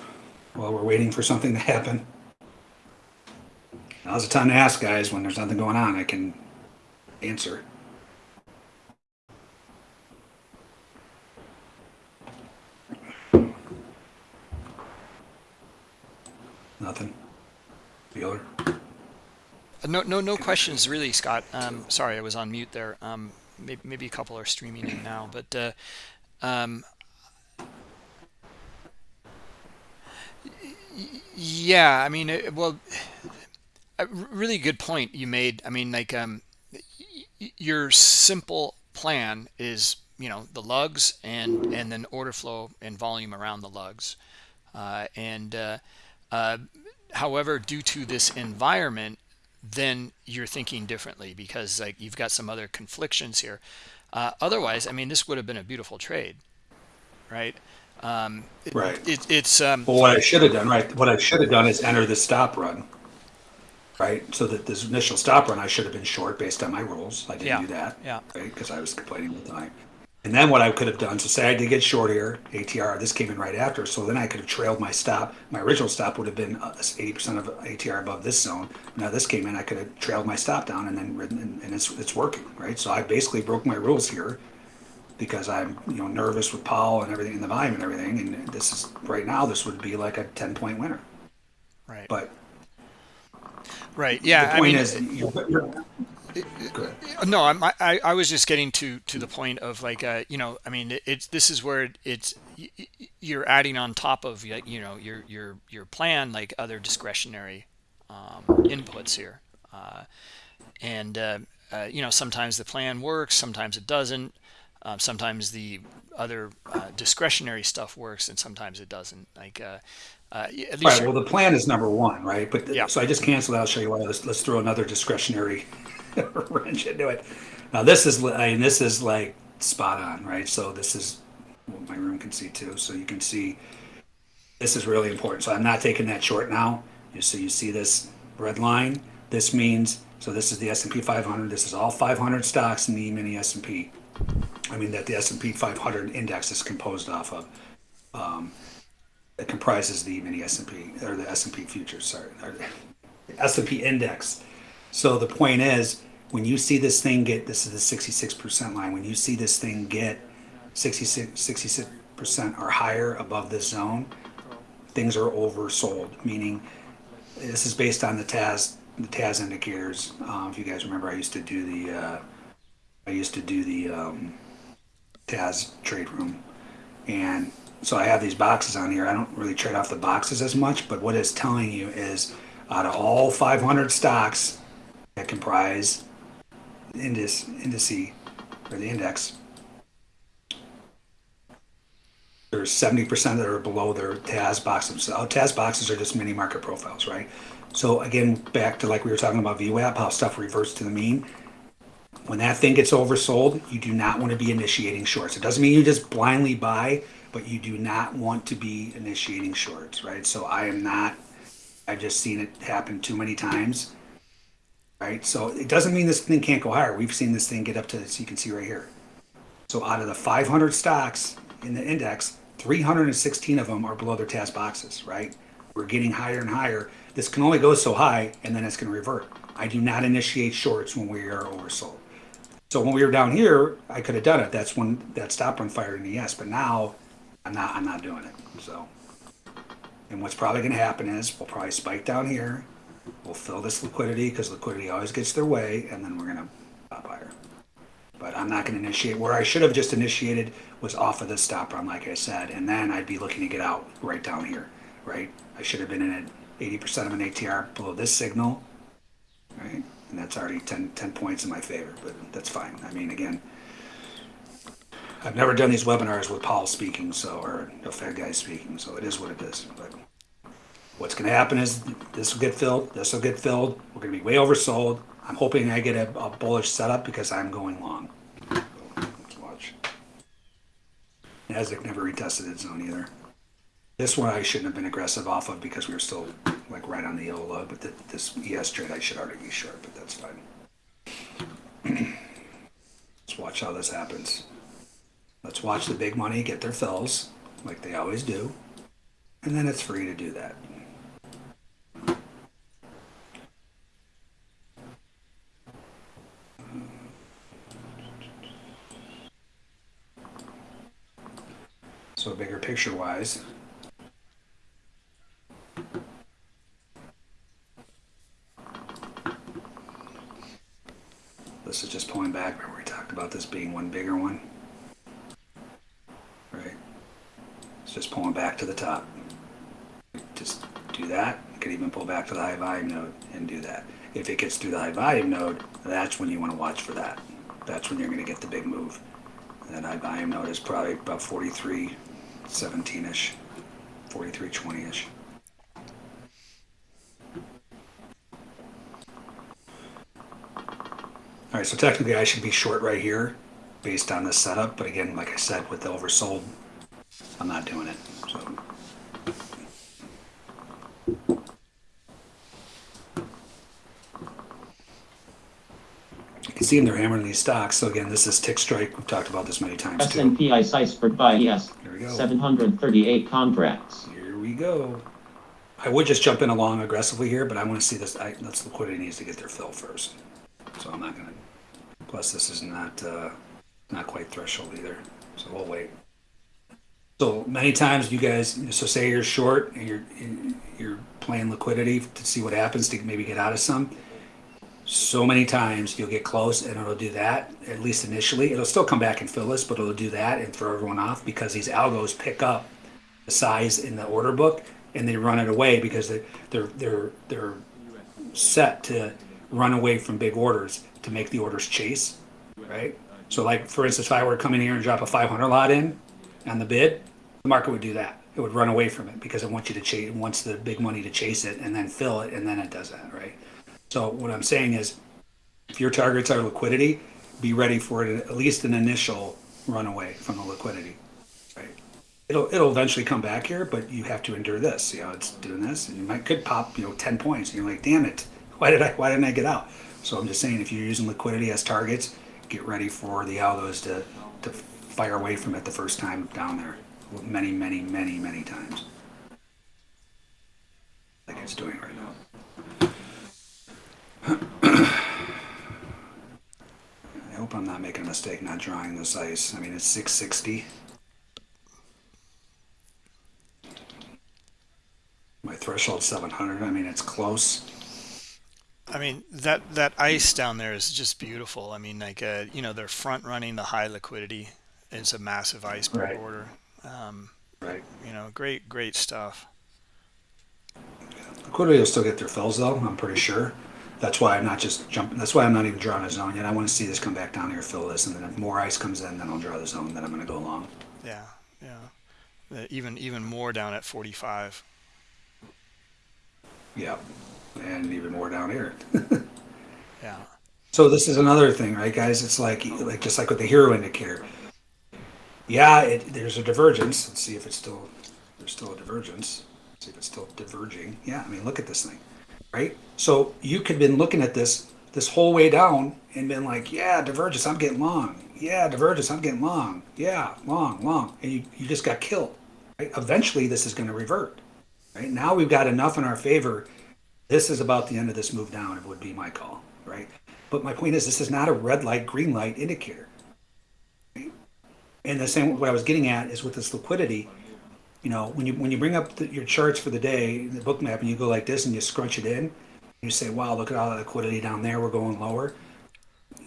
While we're waiting for something to happen. Now's the time to ask, guys. When there's nothing going on, I can answer. Nothing. Bueller? Uh, No, no, no questions really, Scott. Um, sorry, I was on mute there. Um, maybe, maybe a couple are streaming in now, but uh, um, yeah, I mean, uh, well, a really good point you made. I mean, like, um, your simple plan is, you know, the lugs and and then order flow and volume around the lugs, uh, and uh, uh, however, due to this environment, then you're thinking differently because like you've got some other conflictions here. Uh, otherwise, I mean, this would have been a beautiful trade, right? Um, it- Right. It, it's um, Well, what I should have done, right? What I should have done is enter the stop run, right? So that this initial stop run, I should have been short based on my rules. I didn't Yeah, do that, yeah. right? Because I was complaining all the time. And then what I could have done, so say I did get short here, ATR, this came in right after, so then I could have trailed my stop. My original stop would have been uh, 80% of ATR above this zone. Now this came in, I could have trailed my stop down and then ridden, and, and it's it's working, right? So I basically broke my rules here because I'm you know nervous with Powell and everything in the volume and everything. And this is right now this would be like a 10 point winner. right, But right. Yeah, the I mean, is, you're, you're, good. No, I'm, I I was just getting to to the point of like uh, you know, I mean, it's this is where it's you're adding on top of you know your your your plan like other discretionary um, inputs here, uh, and uh, uh, you know sometimes the plan works, sometimes it doesn't. Um, sometimes the other uh, discretionary stuff works, and sometimes it doesn't. Like uh, uh, at least Right. Well, the plan is number one, right? But Yeah. so I just canceled. It. I'll show you why. Let's let's throw another discretionary <laughs> wrench into it. Now this is I mean this is like spot on, right? So this is what my room can see too. So you can see this is really important. So I'm not taking that short now. You so you see this red line. This means so this is the S&P 500. This is all 500 stocks in the E-mini S&P. I mean that the S&P 500 index is composed off of. Um, that comprises the mini S&P or the S&P futures, sorry, S&P index. So the point is, when you see this thing get, this is the 66% line, when you see this thing get 66, 66% or higher above this zone, things are oversold, meaning this is based on the TAS, the TAS indicators. Um, if you guys remember, I used to do the, uh, I used to do the um, TAS trade room. And so I have these boxes on here. I don't really trade off the boxes as much, but what it's telling you is out of all 500 stocks that comprise the index, indice or the index, There's seventy percent that are below their TAS boxes. So TAS boxes are just mini market profiles, right? So again, back to like we were talking about VWAP, how stuff reverts to the mean. When that thing gets oversold, you do not want to be initiating shorts. It doesn't mean you just blindly buy, but you do not want to be initiating shorts, right? So I am not. I've just seen it happen too many times, right? So it doesn't mean this thing can't go higher. We've seen this thing get up to, so you can see right here. So out of the 500 stocks in the index, 316 of them are below their TAS boxes, right? We're getting higher and higher. This can only go so high, and then it's going to revert. I do not initiate shorts when we are oversold. So when we were down here, I could have done it. That's when that stop run fired in the ES. But now, I'm not. I'm not doing it. So, and what's probably going to happen is we'll probably spike down here. We'll fill this liquidity because liquidity always gets their way, and then we're going to pop higher. But I'm not going to initiate. Where I should have just initiated was off of this stop run, like I said, and then I'd be looking to get out right down here, right? I should have been in at 80% of an ATR below this signal, right? And that's already 10, 10 points in my favor, but that's fine. I mean, again, I've never done these webinars with Powell speaking, so or no Fed guy speaking, so it is what it is. But what's going to happen is this will get filled, this will get filled. We're going to be way oversold. I'm hoping I get a, a bullish setup because I'm going long. Let's watch. Nasdaq never retested its zone either. This one I shouldn't have been aggressive off of because we were still like right on the yellow low, but th this ES trade I should already be short, but that's fine. <clears throat> Let's watch how this happens. Let's watch the big money get their fills, like they always do, and then it's free to do that. So bigger picture wise, This is just pulling back. Remember we talked about this being one bigger one? Right? It's just pulling back to the top. Just do that. You could even pull back to the high volume node and do that. If it gets through the high volume node, that's when you want to watch for that. That's when you're going to get the big move. And that high volume node is probably about 43, 17-ish, 43, 20-ish. All right, so technically I should be short right here based on this setup, but again, like I said, with the oversold, I'm not doing it. So you can see them, they're hammering these stocks. So again, this is TickStrike. We've talked about this many times too. S&P ICE iceberg by ES, Here we go. 738 contracts. Here we go. I would just jump in along aggressively here, but I want to see this. I, that's liquidity needs to get their fill first. So I'm not gonna. Plus, this is not uh, not quite threshold either. So we'll wait. So many times you guys. So say you're short and you're you're playing liquidity to see what happens to maybe get out of some. So many times you'll get close and it'll do that at least initially. It'll still come back and fill this, but it'll do that and throw everyone off because these algos pick up the size in the order book and they run it away because they, they're they're they're set to run away from big orders to make the orders chase, right? So like for instance, if I were to come in here and drop a 500 lot in on the bid, the market would do that. It would run away from it because it wants you to chase, it wants the big money to chase it and then fill it, and then it does that, right? So what I'm saying is, if your targets are liquidity, be ready for it at least an initial runaway from the liquidity, right? It'll it'll eventually come back here, but you have to endure this. See how it's doing this, and you might could pop you know 10 points, and you're like, damn it, <laughs> why did I why didn't I get out? So I'm just saying, if you're using liquidity as targets, get ready for the algos to to fire away from it the first time down there, many many many many times, like it's doing right now. I hope I'm not making a mistake not drawing this ice. I mean, it's 660. My threshold 700. I mean, it's close. I mean that that ice down there is just beautiful. I mean, like uh, you know, they're front running the high liquidity. It's a massive iceberg Right. order. Um, Right. you know, great great stuff. Liquidity will still get their fills though. I'm pretty sure. That's why I'm not just jumping. That's why I'm not even drawing a zone yet. I want to see this come back down here, fill this, and then if more ice comes in, then I'll draw the zone. Then I'm going to go long. Yeah, yeah. Uh, even even more down at 45. Yeah, and even more down here. <laughs> Yeah. So this is another thing, right, guys? It's like like just like with the HIRO indicator. Yeah, it, there's a divergence. Let's see if it's still there's still a divergence. See if it's still diverging. Yeah, I mean, look at this thing, right? So you could have been looking at this this whole way down and been like, yeah, divergence, I'm getting long. Yeah, divergence, I'm getting long. Yeah, long, long, and you you just got killed. Right? Eventually, this is going to revert. Right now, we've got enough in our favor. This is about the end of this move down. It would be my call, right? But my point is, this is not a red light, green light indicator. Right? And the same, what I was getting at is with this liquidity, you know, when you when you bring up the, your charts for the day, the book map, and you go like this and you scrunch it in, you say, wow, look at all the liquidity down there, we're going lower.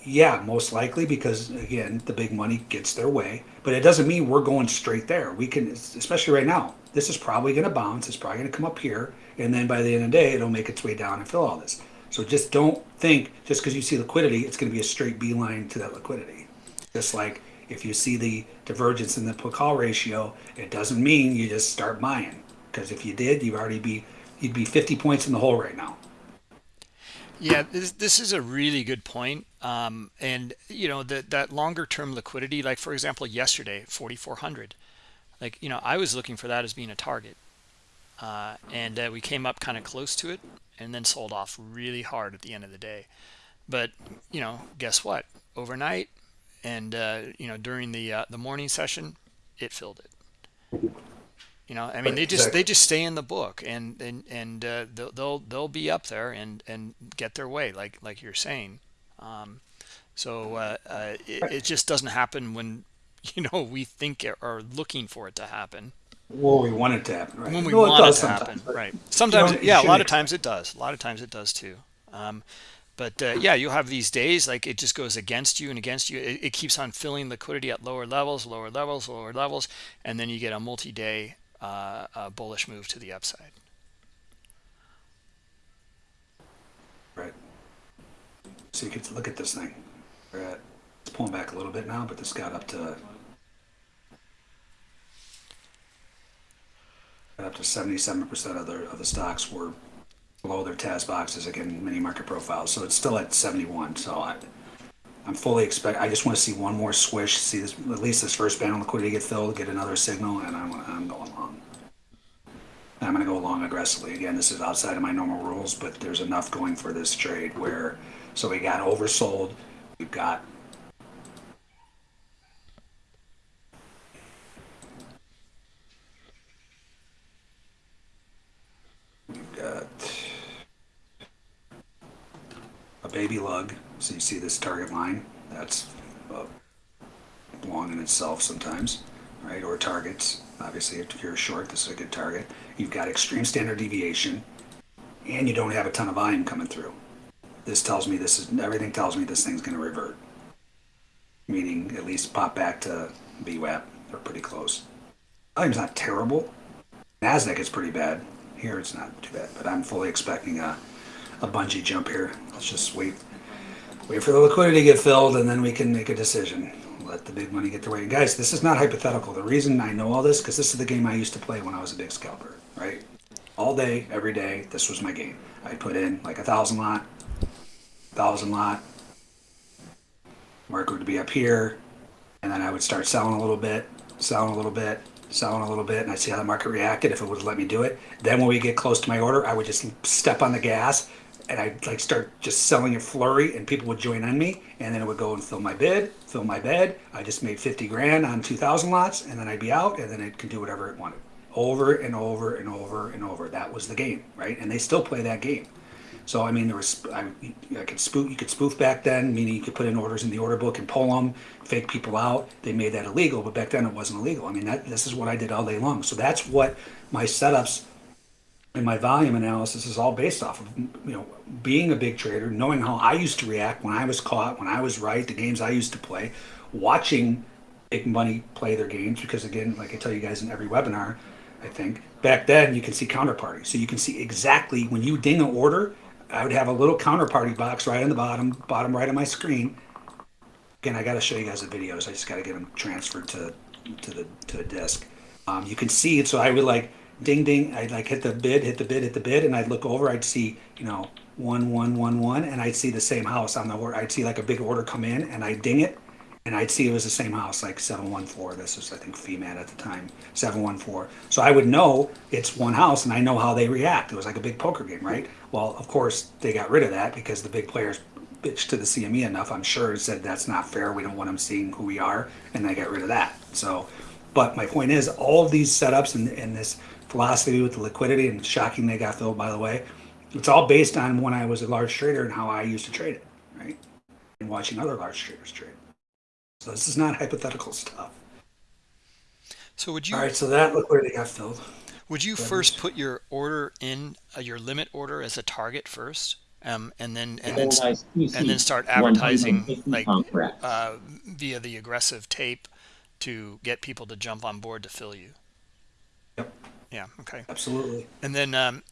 Yeah, most likely because again, the big money gets their way, but it doesn't mean we're going straight there. We can, especially right now, this is probably going to bounce. It's probably going to come up here, and then by the end of the day, it'll make its way down and fill all this. So just don't think just because you see liquidity, it's going to be a straight beeline to that liquidity. Just like if you see the divergence in the put call ratio, it doesn't mean you just start buying. Because if you did, you'd already be you'd be 50 points in the hole right now. Yeah, this this is a really good point. Um, and you know that that longer term liquidity, like for example, yesterday, 4,400. Like you know, I was looking for that as being a target, uh, and uh, we came up kind of close to it, and then sold off really hard at the end of the day. But you know, guess what? Overnight, and uh, you know, during the uh, the morning session, it filled it. You know, I mean, they just Exactly. they just stay in the book, and and and uh, they'll they'll they'll be up there and and get their way, like like you're saying. Um, so uh, uh, it, it just doesn't happen when <laughs> you know we think it, or looking for it to happen Well, we want it to happen, right? when we No, it want it does to happen, right? Sometimes, yeah, a lot of times it does. A lot of times it does too. Um, but uh, yeah, you'll have these days like it just goes against you and against you. It, it keeps on filling liquidity at lower levels, lower levels, lower levels, and then you get a multi-day uh, uh, bullish move to the upside. Right. So you can look at this thing. At, it's pulling back a little bit now, but this got up to got up to seventy-seven percent of the of the stocks were below their TAS boxes again, mini market profiles. So it's still at seventy-one. So I, I'm fully expect. I just want to see one more swish, see this at least this first band of liquidity get filled, get another signal, and I'm I'm going long. I'm going to go long aggressively. Again, this is outside of my normal rules, but there's enough going for this trade where, so we got oversold. We've got we've got baby lug. So you see this target line. That's uh, long in itself sometimes, right? Or targets. Obviously, if you're short, this is a good target. You've got extreme standard deviation, and you don't have a ton of volume coming through. This tells me this is everything tells me this thing's going to revert, meaning at least pop back to VWAP or pretty close. Volume's not terrible. Nasdaq is pretty bad. Here it's not too bad, but I'm fully expecting a a bungee jump here. Let's just wait wait for the liquidity to get filled and then we can make a decision. Let the big money get their way. And guys this is not hypothetical. The reason i know all this because this is the game i used to play when i was a big scalper right? All day every day this was my game. I put in like a thousand lot thousand lot. Market would be up here and then i would start selling a little bit selling a little bit selling a little bit and i'd see how the market reacted if it would let me do it. Then when we get close to my order i would just step on the gas and I'd like start just selling a flurry, and people would join on me, and then it would go and fill my bid, fill my bed. I just made fifty grand on two thousand lots, and then I'd be out, and then it could do whatever it wanted, over and over and over and over. That was the game, right? And they still play that game. So I mean, there was I, I could spoof. You could spoof back then, meaning you could put in orders in the order book and pull them, fake people out. They made that illegal, but back then it wasn't illegal. I mean, that this is what I did all day long. So that's what my setups and my volume analysis is all based off of you know being a big trader knowing how i used to react when i was caught when i was right the games i used to play watching big money play their games because again like i tell you guys in every webinar i think back then you can see counterparty. So you can see exactly when you ding an order i would have a little counterparty box right on the bottom bottom right of my screen. Again i got to show you guys the videos i just got to get them transferred to to the to the disk Um, you can see it, so I would like ding ding. I'd like hit the bid, hit the bid, hit the bid, and I'd look over. I'd see you know one one one one, and I'd see the same house on the order. I'd see like a big order come in, and I'd ding it, and I'd see it was the same house, like seven one four. This was I think FIMAT at the time, seven one four. So I would know it's one house, and I know how they react. It was like a big poker game, right? Well, of course they got rid of that because the big players bitched to the CME enough. I'm sure said that's not fair. We don't want them seeing who we are, and they got rid of that. So, but my point is, all of these setups and, and this philosophy with the liquidity and shocking they got filled, by the way, it's all based on when I was a large trader and how I used to trade it, right? And watching other large traders trade. So this is not hypothetical stuff. So would you All right, so that liquidity got filled. would you first put your order in uh, your limit order as a target first, um, and then and then s- ice PC, and then start advertising like uh, via the aggressive tape to get people to jump on board to fill you? Yep, Yeah. Okay. absolutely. And then, um,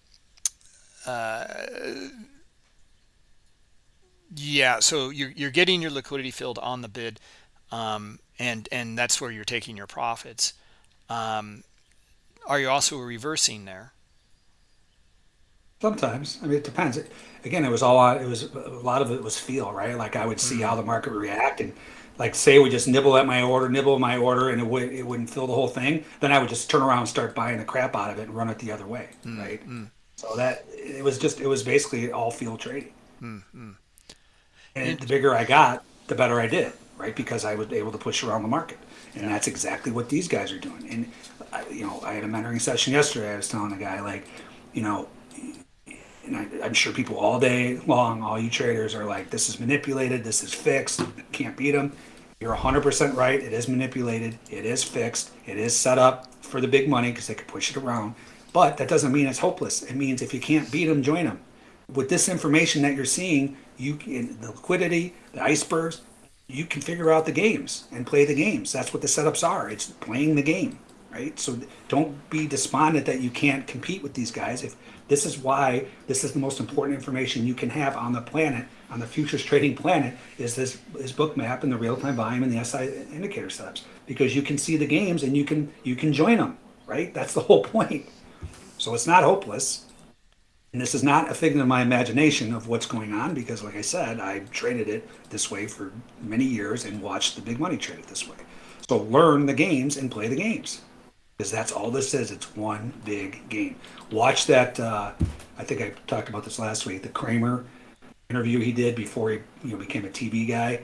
uh, yeah, so you're you're getting your liquidity filled on the bid, um, and and that's where you're taking your profits. Um, are you also reversing there? Sometimes, I mean, it depends. It- Again, it was all it was a lot of it was feel, right? Like I would see how the market would react, and like say we just nibble at my order, nibble at my order, and it would it wouldn't fill the whole thing. Then I would just turn around and start buying the crap out of it and run it the other way, mm, right? Mm. So that it was just it was basically all field trading. Mm, and the bigger I got, the better I did, right? Because I was able to push around the market, and that's exactly what these guys are doing. And I, you know, I had a mentoring session yesterday. I was telling a guy like, you know, and I, I'm sure people all day long, all you traders are like, this is manipulated, this is fixed, can't beat them. You're 100% right. It is manipulated. It is fixed. It is set up for the big money because they can push it around. But that doesn't mean it's hopeless. It means if you can't beat them, join them. With this information that you're seeing, you can, the liquidity, the icebergs, you can figure out the games and play the games. That's what the setups are. It's playing the game, right? So don't be despondent that you can't compete with these guys. If this is why this is the most important information you can have on the planet, on the futures trading planet, is this is book map and the real time volume and the SI indicator setups because you can see the games and you can you can join them, right? That's the whole point. So it's not hopeless. And this is not a figment of my imagination of what's going on because, like I said, I traded it this way for many years and watched the big money trade it this way. So learn the games and play the games because that's all this is. It's one big game. Watch that. Uh, I think I talked about this last week. The Cramer interview he did before he you know became a TV guy.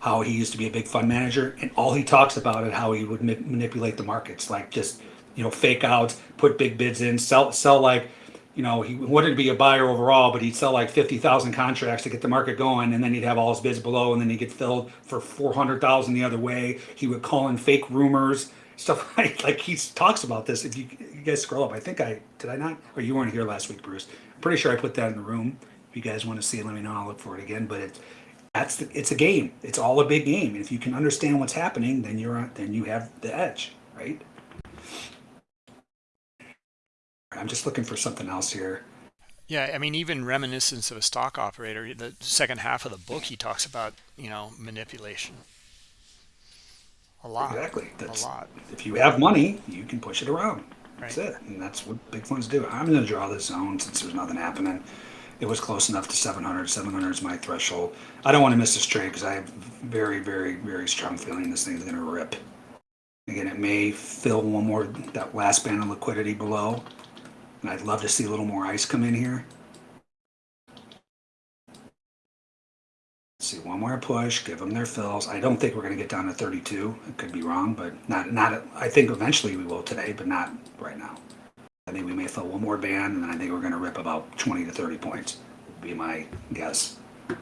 How he used to be a big fund manager, and all he talks about is how he would ma- manipulate the markets, like just you know fake outs, put big bids in, sell sell like you know, he to be a buyer overall, but he'd sell like 50,000 contracts to get the market going. And then he'd have all his bids below and then he'd get filled for 400,000 the other way. He would call in fake rumors, stuff <laughs> like, like he talks about this. If you, you guys scroll up, I think I, did I not? Or you weren't here last week, Bruce. I'm pretty sure I put that in the room. You guys want to see it, let me know. I'll look for it again. But it's, that's the, it's a game. It's all a big game. And if you can understand what's happening, then you're, on- then you have the edge, right? I'm just looking for something else here. Yeah, I mean, even reminiscence of a stock operator. The second half of the book, he talks about you know manipulation. A lot. Exactly. That's, a lot. If you have money, you can push it around. That's Right. it. And that's what big funds do. I'm going to draw this zone since there's nothing happening. It was close enough to 700. 700 is my threshold. I don't want to miss this trade because I have very, very, very strong feeling this thing's going to rip. Again, it may fill one more, that last band of liquidity below. And I'd love to see a little more ice come in here. see one more push, give them their fills. I don't think we're going to get down to 32. I could be wrong, but not not. I think eventually we will today, but not right now. I think we may fill one more band, and I think we're going to rip about 20 to 30 points. Would be my guess. <clears throat>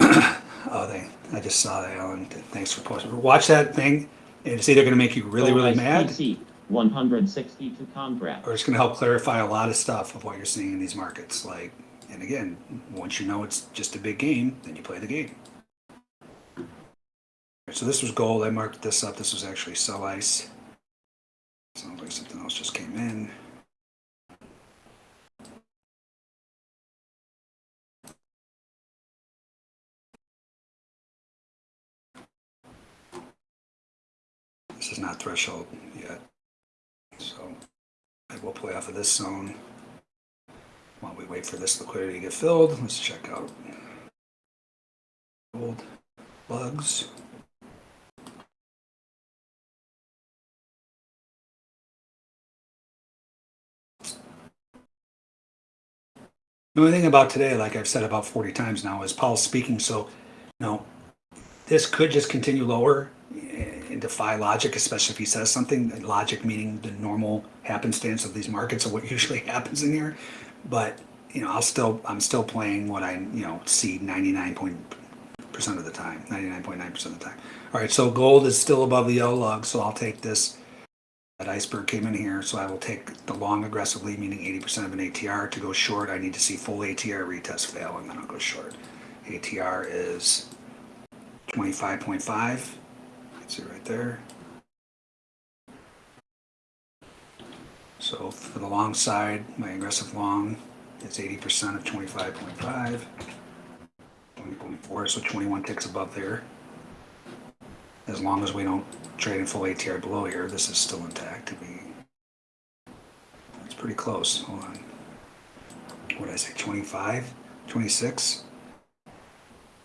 oh, they! I just saw that, Alan. Thanks for posting. Watch that thing. And it's either going to make you really, really mad, PC, 162 contracts. or it's going to help clarify a lot of stuff of what you're seeing in these markets. Like, and again, once you know it's just a big game, then you play the game. So this was gold. I marked this up. This was actually sell ice. Sounds like something else just came in. This is not threshold yet. So I will play off of this zone. While we wait for this liquidity to get filled, let's check out old bugs. The only thing about today, like I've said about 40 times now, is Powell's speaking. So, you know, this could just continue lower eh, and defy logic, especially if he says something. Logic meaning the normal happenstance of these markets or what <laughs> usually happens in here. But you know, I'll still I'm still playing what I you know see 99 percent of the time, 99.9 percent of the time. All right, so gold is still above the yellow lug, so I'll take this. That iceberg came in here, so I will take the long aggressively, meaning 80% of an ATR. To go short, I need to see full ATR retest fail, and then I'll go short. ATR is 25.5. See right there. So for the long side, my aggressive long is 80% of 25.5. 20.4, so 21 ticks above there. As long as we don't trade in full ATR below here, this is still intact to be. It's pretty close. Hold on. What did I say? 25? 26?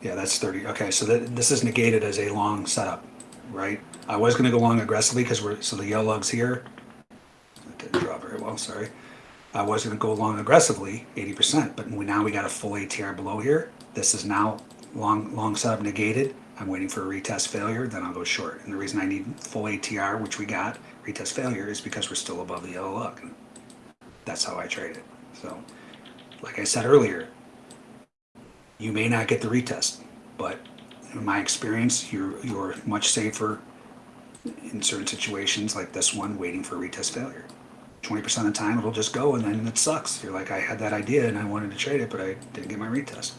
Yeah, that's 30. Okay, so that, this is negated as a long setup, right? I was going to go long aggressively because we're, so the yellow lug's here. That didn't draw very well, sorry. I was going to go long aggressively, 80%, but we, now we got a full ATR below here. This is now long, long setup negated. I'm waiting for a retest failure, then I'll go short. And the reason I need full ATR, which we got, retest failure, is because we're still above the yellow lug. And that's how I trade it. So, like I said earlier, you may not get the retest, but in my experience, you're you're much safer in certain situations like this one, waiting for a retest failure. 20% of the time, it'll just go and then it sucks. You're like, I had that idea and I wanted to trade it, but I didn't get my retest.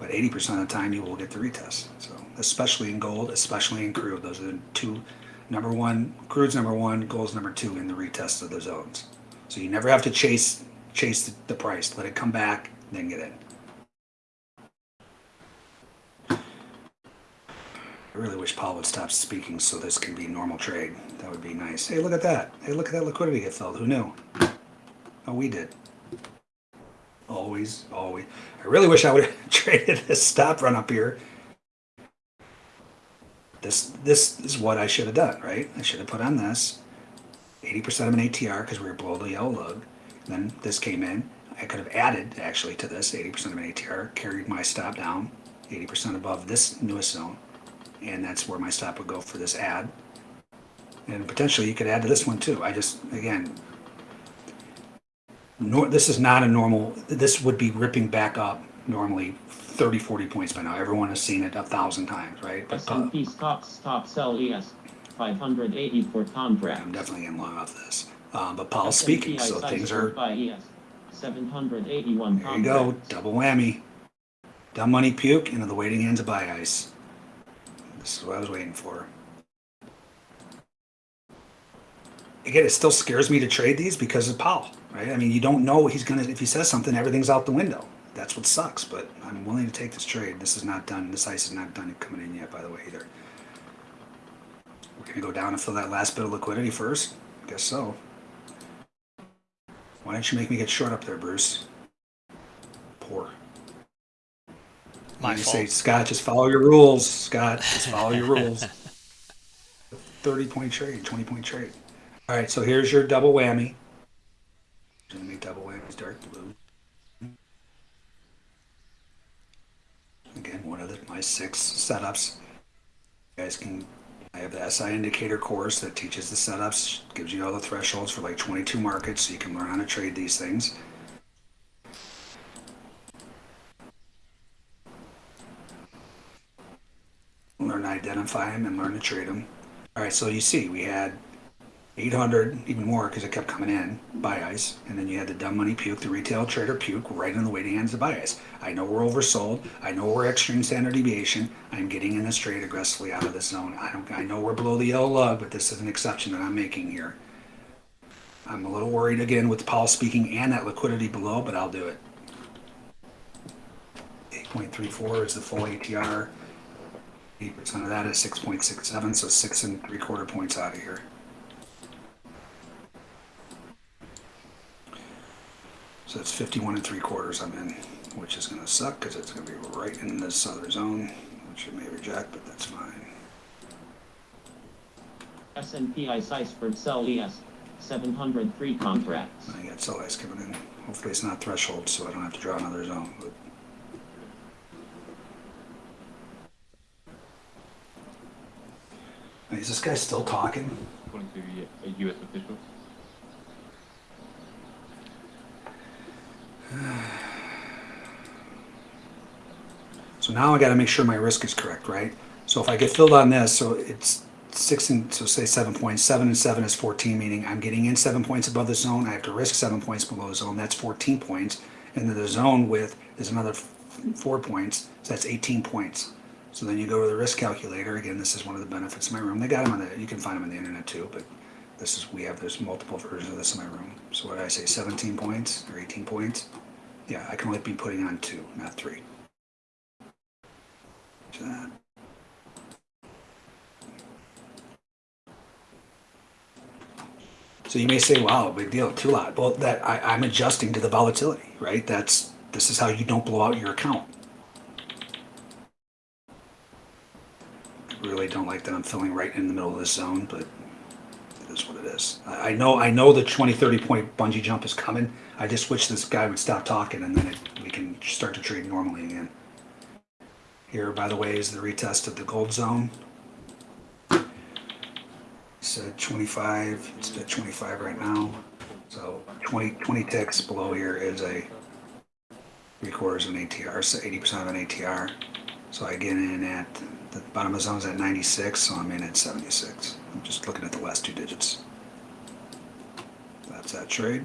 But 80% of the time, you will get the retest. So, especially in gold, especially in crude, those are the two. Number one, crude's number one, gold's number two in the retest of the zones. So you never have to chase chase the, price. Let it come back, then get in. I really wish Powell would stop speaking so this can be normal trade. That would be nice. Hey, look at that. Hey, look at that liquidity get filled. Who knew? Oh, we did. Always, always. I really wish I would have <laughs> traded this stop run up here. This this is what I should have done, right? I should have put on this 80% of an ATR because we were below the yellow lug. Then this came in. I could have added actually to this 80% of an ATR, carried my stop down 80% above this newest zone and that's where my stop would go for this ad. And potentially you could add to this one too. I just, again, nor, this is not a normal, this would be ripping back up normally 30, 40 points by now. Everyone has seen it a thousand times, right? But uh, S&P stocks stop sell ES 580 for contract. I'm definitely in long off this. Um, but Powell's speaking, so things are, ES 781 there you go, double whammy. Dumb money puke into the waiting hands of buy ice. This is what I was waiting for. Again, it still scares me to trade these because of Powell, right? I mean, you don't know he's gonna. If he says something, everything's out the window. That's what sucks. But I'm willing to take this trade. This is not done. This ice is not done coming in yet, by the way, either. We're gonna go down and fill that last bit of liquidity first. Guess so. Why don't you make me get short up there, Bruce? Poor. My you fault. say, Scott, just follow your rules. Scott, just follow your rules. <laughs> 30 point trade, 20 point trade. All right, so here's your double whammy. Gonna make double whammies dark blue. Again, one of the, my six setups. You guys can, I have the SI indicator course that teaches the setups, gives you all the thresholds for like 22 markets so you can learn how to trade these things. learn to identify them and learn to trade them. All right, so you see, we had 800, even more because it kept coming in, buy ice. And then you had the dumb money puke, the retail trader puke, right in the waiting hands of buy ice. I know we're oversold. I know we're extreme standard deviation. I'm getting in this trade aggressively out of this zone. I don't. I know we're below the yellow lug, but this is an exception that I'm making here. I'm a little worried again with Powell speaking and that liquidity below, but I'll do it. 8.34 is the full ATR. Eight percent of that is six point six seven, so six and three quarter points out of here. So it's fifty-one and three quarters I'm in, which is gonna suck because it's gonna be right in this other zone, which it may reject, but that's fine. S&P Iceberg Sell ES, 703 contracts. I got sell ice coming in. Hopefully it's not threshold, so I don't have to draw another zone. But is this guy still talking? according to a U.S. Uh, official. <sighs> So now I got to make sure my risk is correct, right? So if I get filled on this, so it's six and so say seven points. Seven and seven is fourteen, meaning I'm getting in seven points above the zone. I have to risk seven points below the zone. That's fourteen points, and then the zone width is another four points. So that's eighteen points. So then you go to the risk calculator. Again, this is one of the benefits of my room. They got them on the. You can find them on the internet too, but this is we have there's multiple versions of this in my room. So what did I say? Seventeen points or eighteen points? Yeah, I can only be putting on two, not three. So that. So you may say, "Wow, big deal, two lot." Well, that I, I'm adjusting to the volatility, right? That's this is how you don't blow out your account. I really don't like that I'm filling right in the middle of this zone, but is what it is. I, know I know the 20, 30 point bungee jump is coming. I just wish this guy would stop talking, and then it, we can start to trade normally again. Here, by the way, is the retest of the gold zone. Said 25, it's at 25 right now. So 20, 20 ticks below here is a three quarters of an ATR, so 80% of an ATR. So I get in at, the bottom of the zone is at 96, so I'm in at 76. I'm just looking at the last two digits. That's that trade.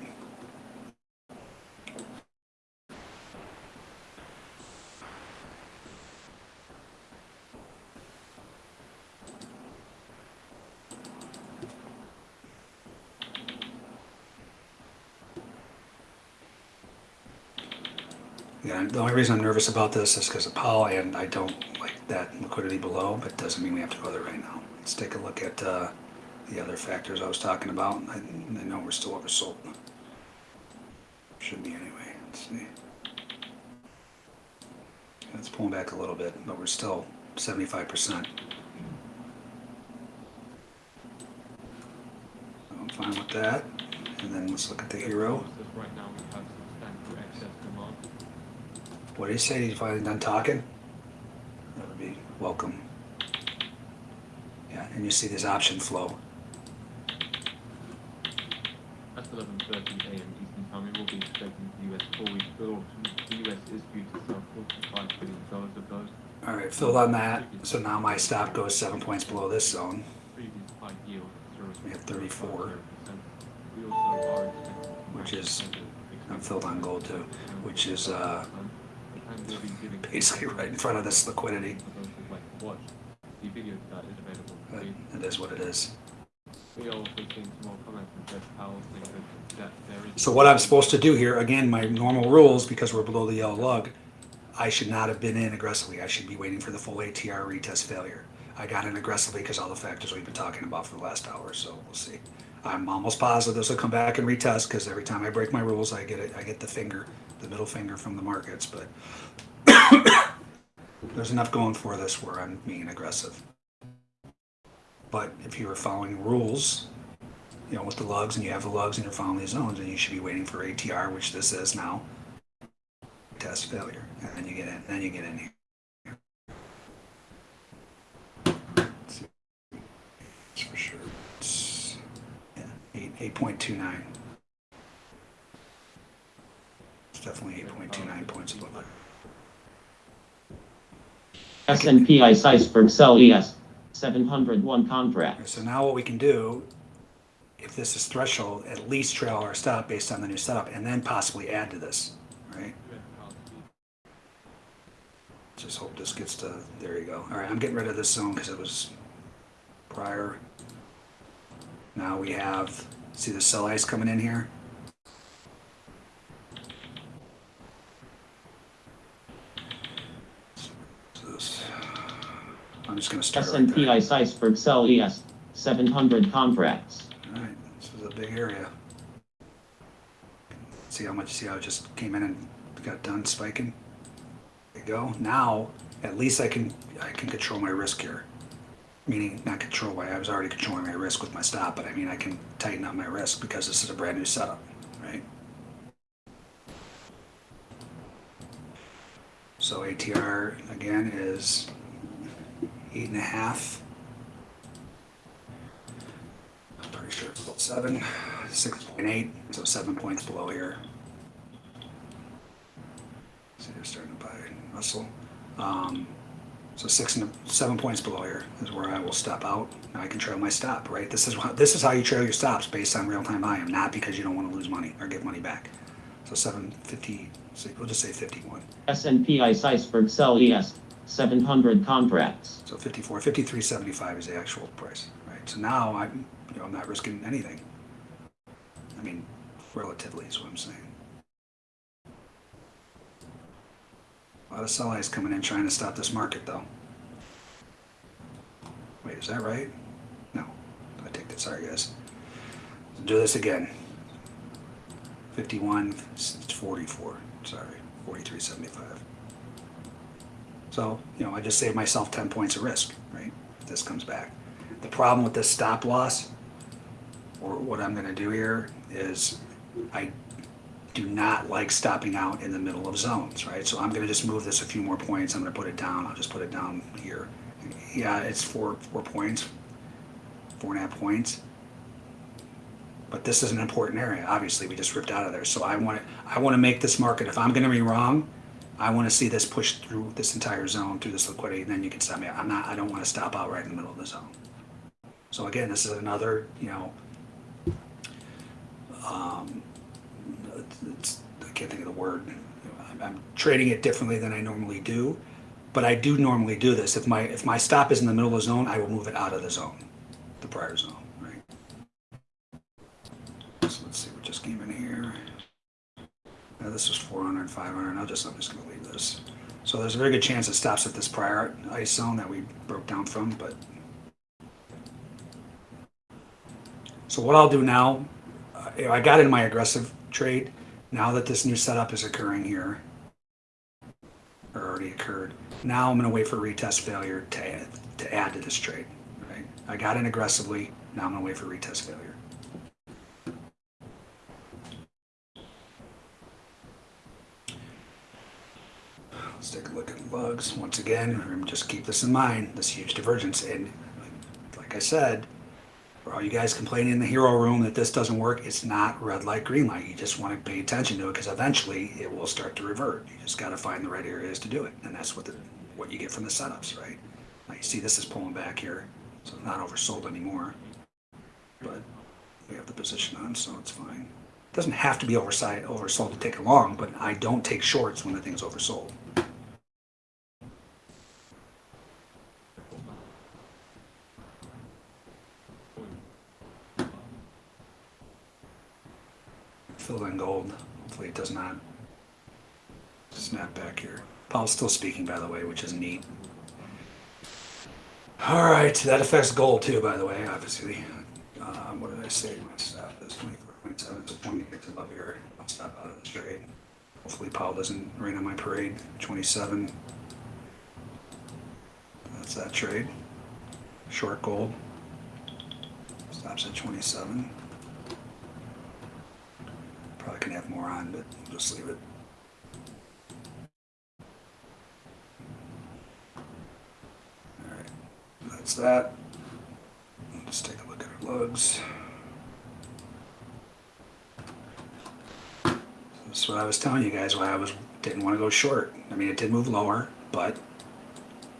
Yeah, the only reason I'm nervous about this is because of Powell, and I don't like that liquidity below, but doesn't mean we have to go there right now. Let's take a look at uh, the other factors I was talking about. I, I know we're still oversold. Should be anyway. Let's see. It's pulling back a little bit, but we're still 75%. I'm fine with that. And then let's look at the HIRO. What did he say? He's finally done talking? That would be welcome. And you see this option flow. At 11:30 a.m. Eastern Time, we will be expecting the U.S. four-week bill auction. The U.S. is due to sell 45 billion dollars of those. All right, filled on that. So now my stop goes seven points below this zone. Previous high yield. We have 34. We also are expecting Which is- I'm filled on gold too, which is uh, basically right in front of this liquidity. The video that is available. We- it is what it is. We also some more comments from Jeff Powell saying that, that there is. So what I'm supposed to do here, again, my normal rules, because we're below the yellow lug, I should not have been in aggressively. I should be waiting for the full ATR retest failure. I got in aggressively because all the factors we've been talking about for the last hour, so we'll see. I'm almost positive this will come back and retest because every time I break my rules, I get it. I get the finger, the middle finger from the markets. But there's enough going for this where I'm being aggressive. But if you were following rules, you know, with the lugs and you have the lugs and you're following these zones, and you should be waiting for ATR, which this is now. Test failure, and then you get in. Then you get in here. It's for sure. Yeah, eight eight point two nine. It's definitely eight point two nine points above S&P Iceberg Sell ES, 701 contract. So now what we can do, if this is threshold, at least trail our stop based on the new setup, and then possibly add to this, right? Just hope this gets to, there you go. All right, I'm getting rid of this zone because it was prior. Now we have, see the sell ice coming in here? So this- I'm just gonna start right S&P. ICE Iceberg Sell ES 700 contracts. All right, this is a big area. See how much, see how it just came in and got done spiking? There you go. Now, at least I can, I can control my risk here. Meaning, not control my, I was already controlling my risk with my stop, but I mean, I can tighten up my risk because this is a brand new setup, right? So ATR again is eight and a half. I'm pretty sure it's about seven, six point eight, so seven points below here. So they're starting to buy Russell. Um, so six and seven points below here is where I will step out. Now I can trail my stop, right? This is how, this is how you trail your stops based on real time volume, not because you don't want to lose money or get money back. So seven fifty, we'll just say fifty-one. S&P ICE Iceberg Sell ES 700 contracts. So 54, 53.75 is the actual price, right? So now I'm, you know, I'm not risking anything. I mean, relatively is what I'm saying. A lot of sell eyes coming in trying to stop this market though. Wait, is that right? No, I take that, sorry guys. Let's do this again. 51, 44, sorry, 43.75. So, you know, I just saved myself 10 points of risk, right? If this comes back. The problem with this stop loss, or what I'm gonna do here, is I do not like stopping out in the middle of zones, right? So I'm gonna just move this a few more points. I'm gonna put it down. I'll just put it down here. Yeah, it's four, four points, four and a half points. But this is an important area. Obviously, we just ripped out of there. So I want to, I want to make this market. If I'm going to be wrong, I want to see this push through this entire zone through this liquidity. And then you can stop me. I'm not. I don't want to stop out right in the middle of the zone. So again, this is another. You know. Um, it's, I can't think of the word. I'm, I'm trading it differently than I normally do, but I do normally do this. If my if my stop is in the middle of the zone, I will move it out of the zone, the prior zone, right? So let's see what just came in here. Now this was 400, 500. I'll just I'm just gonna leave this. So there's a very good chance it stops at this prior ice zone that we broke down from, but. So what I'll do now, uh, I got in my aggressive trade. Now that this new setup is occurring here, or already occurred, now I'm gonna wait for retest failure to add, to add to this trade, right? I got in aggressively, now I'm gonna wait for retest failure. Let's take a look at lugs. Once again, just keep this in mind, this huge divergence. And like I said, for all you guys complaining in the HIRO room that this doesn't work, it's not red light, green light. You just want to pay attention to it because eventually it will start to revert. You just got to find the right areas to do it. And that's what the, what you get from the setups, right? Now you see this is pulling back here, so it's not oversold anymore. But we have the position on, so it's fine. It doesn't have to be oversight, oversold to take it long, but I don't take shorts when the thing's oversold. Fill in gold. Hopefully it does not snap back here. Powell's still speaking, by the way, which is neat. All right, that affects gold too, by the way, obviously. Uh, what did I say? My stop is 24.7, so 20 gets above here. I'll stop out of this trade. Hopefully Powell doesn't rain on my parade. 27. That's that trade. Short gold. Stops at 27. Probably can have more on, but we'll just leave it. Alright, that's that. Let's take a look at our lugs. That's what I was telling you guys why I was didn't want to go short. I mean, it did move lower, but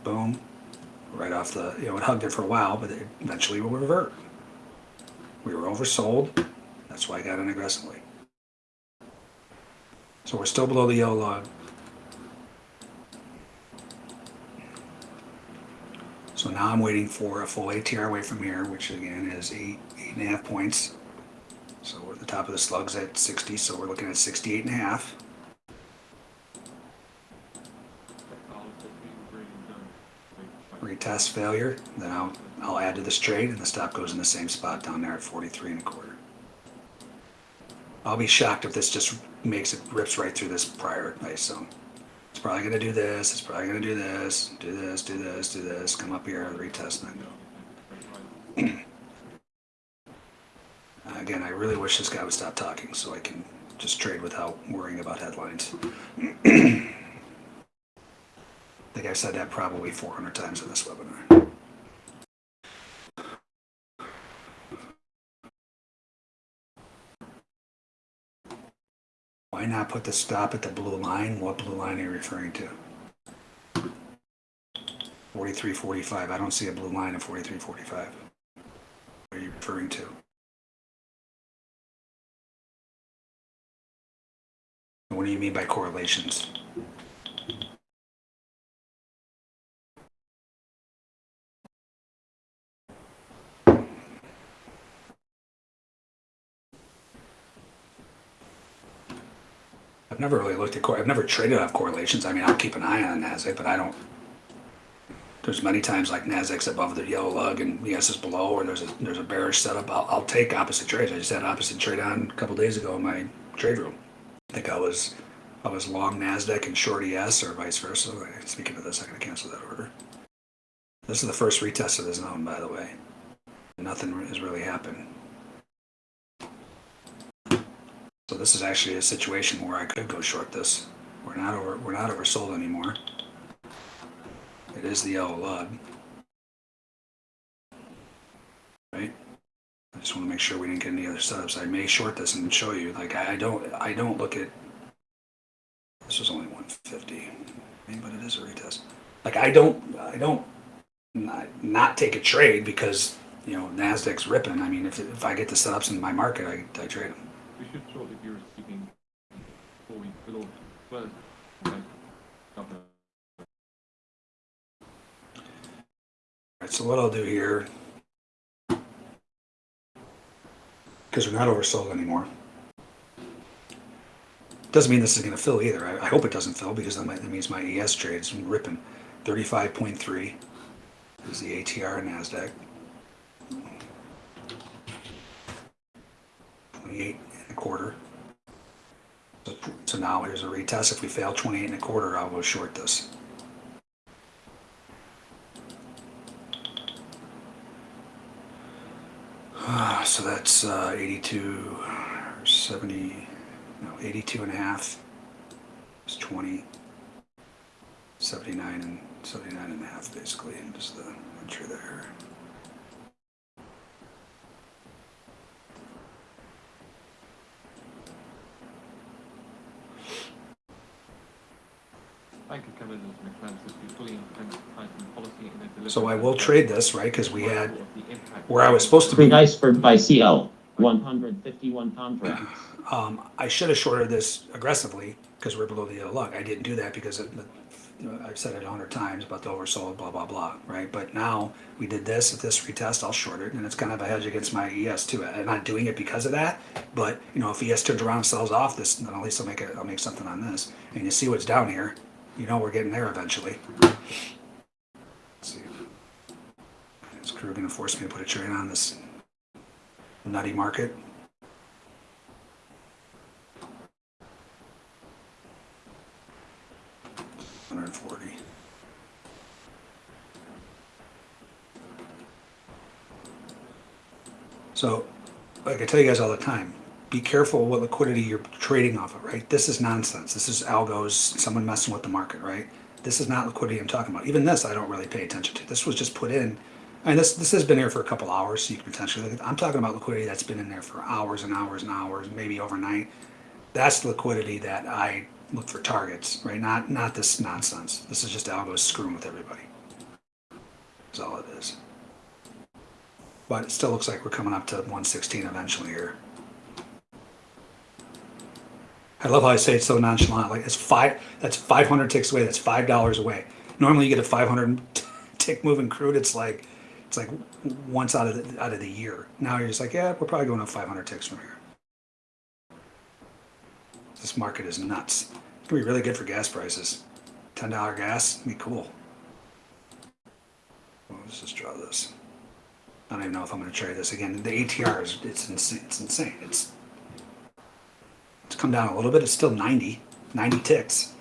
boom, right off the, you know, it hugged it for a while, but it eventually will revert. We were oversold. That's why I got in aggressively. So we're still below the yellow lug. So now I'm waiting for a full ATR away from here, which again is eight, eight and a half points. So we're at the top of the slugs at 60, so we're looking at 68 and a half. Retest failure, then I'll, I'll add to this trade and the stop goes in the same spot down there at 43 and a quarter. I'll be shocked if this just makes it rips right through this prior zone. It's probably gonna do this, it's probably gonna do this, do this, do this, do this, come up here, and retest and then go. <clears throat> Again, I really wish this guy would stop talking so I can just trade without worrying about headlines. <clears throat> I think I've said that probably 400 times in this webinar. Why not put the stop at the blue line? What blue line are you referring to? 4345. I don't see a blue line at 4345. What are you referring to? What do you mean by correlations? I've never really looked at, cor- I've never traded off correlations. I mean, I'll keep an eye on NASDAQ, but I don't. There's many times like NASDAQ's above the yellow lug and ES is below, or there's a, there's a bearish setup. I'll, I'll take opposite trades. I just had opposite trade on a couple days ago in my trade room. I think I was, I was long NASDAQ and short ES or vice versa. Speaking of this, I'm gonna cancel that order. This is the first retest of the zone, by the way. Nothing has really happened. So this is actually a situation where I could go short this. We're not over, we're not oversold anymore. It is the yellow lug. Right? I just want to make sure we didn't get any other setups. I may short this and show you, like, I don't, I don't look at, this was only 150, I mean, but it is a retest. Like, I don't, I don't not, not take a trade because, you know, NASDAQ's ripping. I mean, if, if I get the setups in my market, I, I trade them. We should shortly be receiving four week with all well as governor. Alright, so what I'll do here, because we're not oversold anymore. Doesn't mean this is going to fill either. I, I hope it doesn't fill because that, might, that means my ES trade's ripping. 35.3 is the ATR NASDAQ. 28 and a quarter. So, so now here's a retest. If we fail 28 and a quarter, I'll go short this. So that's uh, 82 or 70, no, 82 and a half is 20, 79 and 79 and a half basically, and just the entry there. Bank of Canada's Macklem says we fully intend to tighten policy in their delivery. So I will trade this, right? Because we had, of the impact where I was supposed to be, iceberg by CL, 151 contracts. um, I should have shorted this aggressively because we're below the yellow lug. I didn't do that because it, you know, I've said it a hundred times about the oversold, blah, blah, blah, right? But now we did this, if this retest, I'll short it, and it's kind of a hedge against my ES too. I'm not doing it because of that, but you know, if ES turns around and sells off this, then at least I'll make it, I'll make something on this. And you see what's down here, you know we're getting there eventually. Let's see. Is crew gonna force me to put a trade on this nutty market? Hundred forty. So, like I tell you guys all the time, be careful what liquidity you're trading off of, right? This is nonsense. This is algos, someone messing with the market, right? This is not liquidity I'm talking about. Even this, I don't really pay attention to. This was just put in, and this this has been here for a couple hours, so you can potentially look at. I'm talking about liquidity that's been in there for hours and hours and hours, maybe overnight. That's liquidity that I look for targets, right? Not not this nonsense. This is just algos screwing with everybody. That's all it is. But it still looks like we're coming up to 116 eventually here. I love how I say it so nonchalant. Like it's five. That's 500 ticks away. That's five dollars away. Normally you get a 500 <laughs> tick move in crude. It's like it's like once out of the, out of the year. Now you're just like, yeah, we're probably going up 500 ticks from here. This market is nuts. It's gonna be really good for gas prices. $10 gas, be cool. let's just draw this. I don't even know if I'm gonna trade this again. The ATR is, it's insane, it's insane. It's, it's come down a little bit. It's still 90, 90 ticks.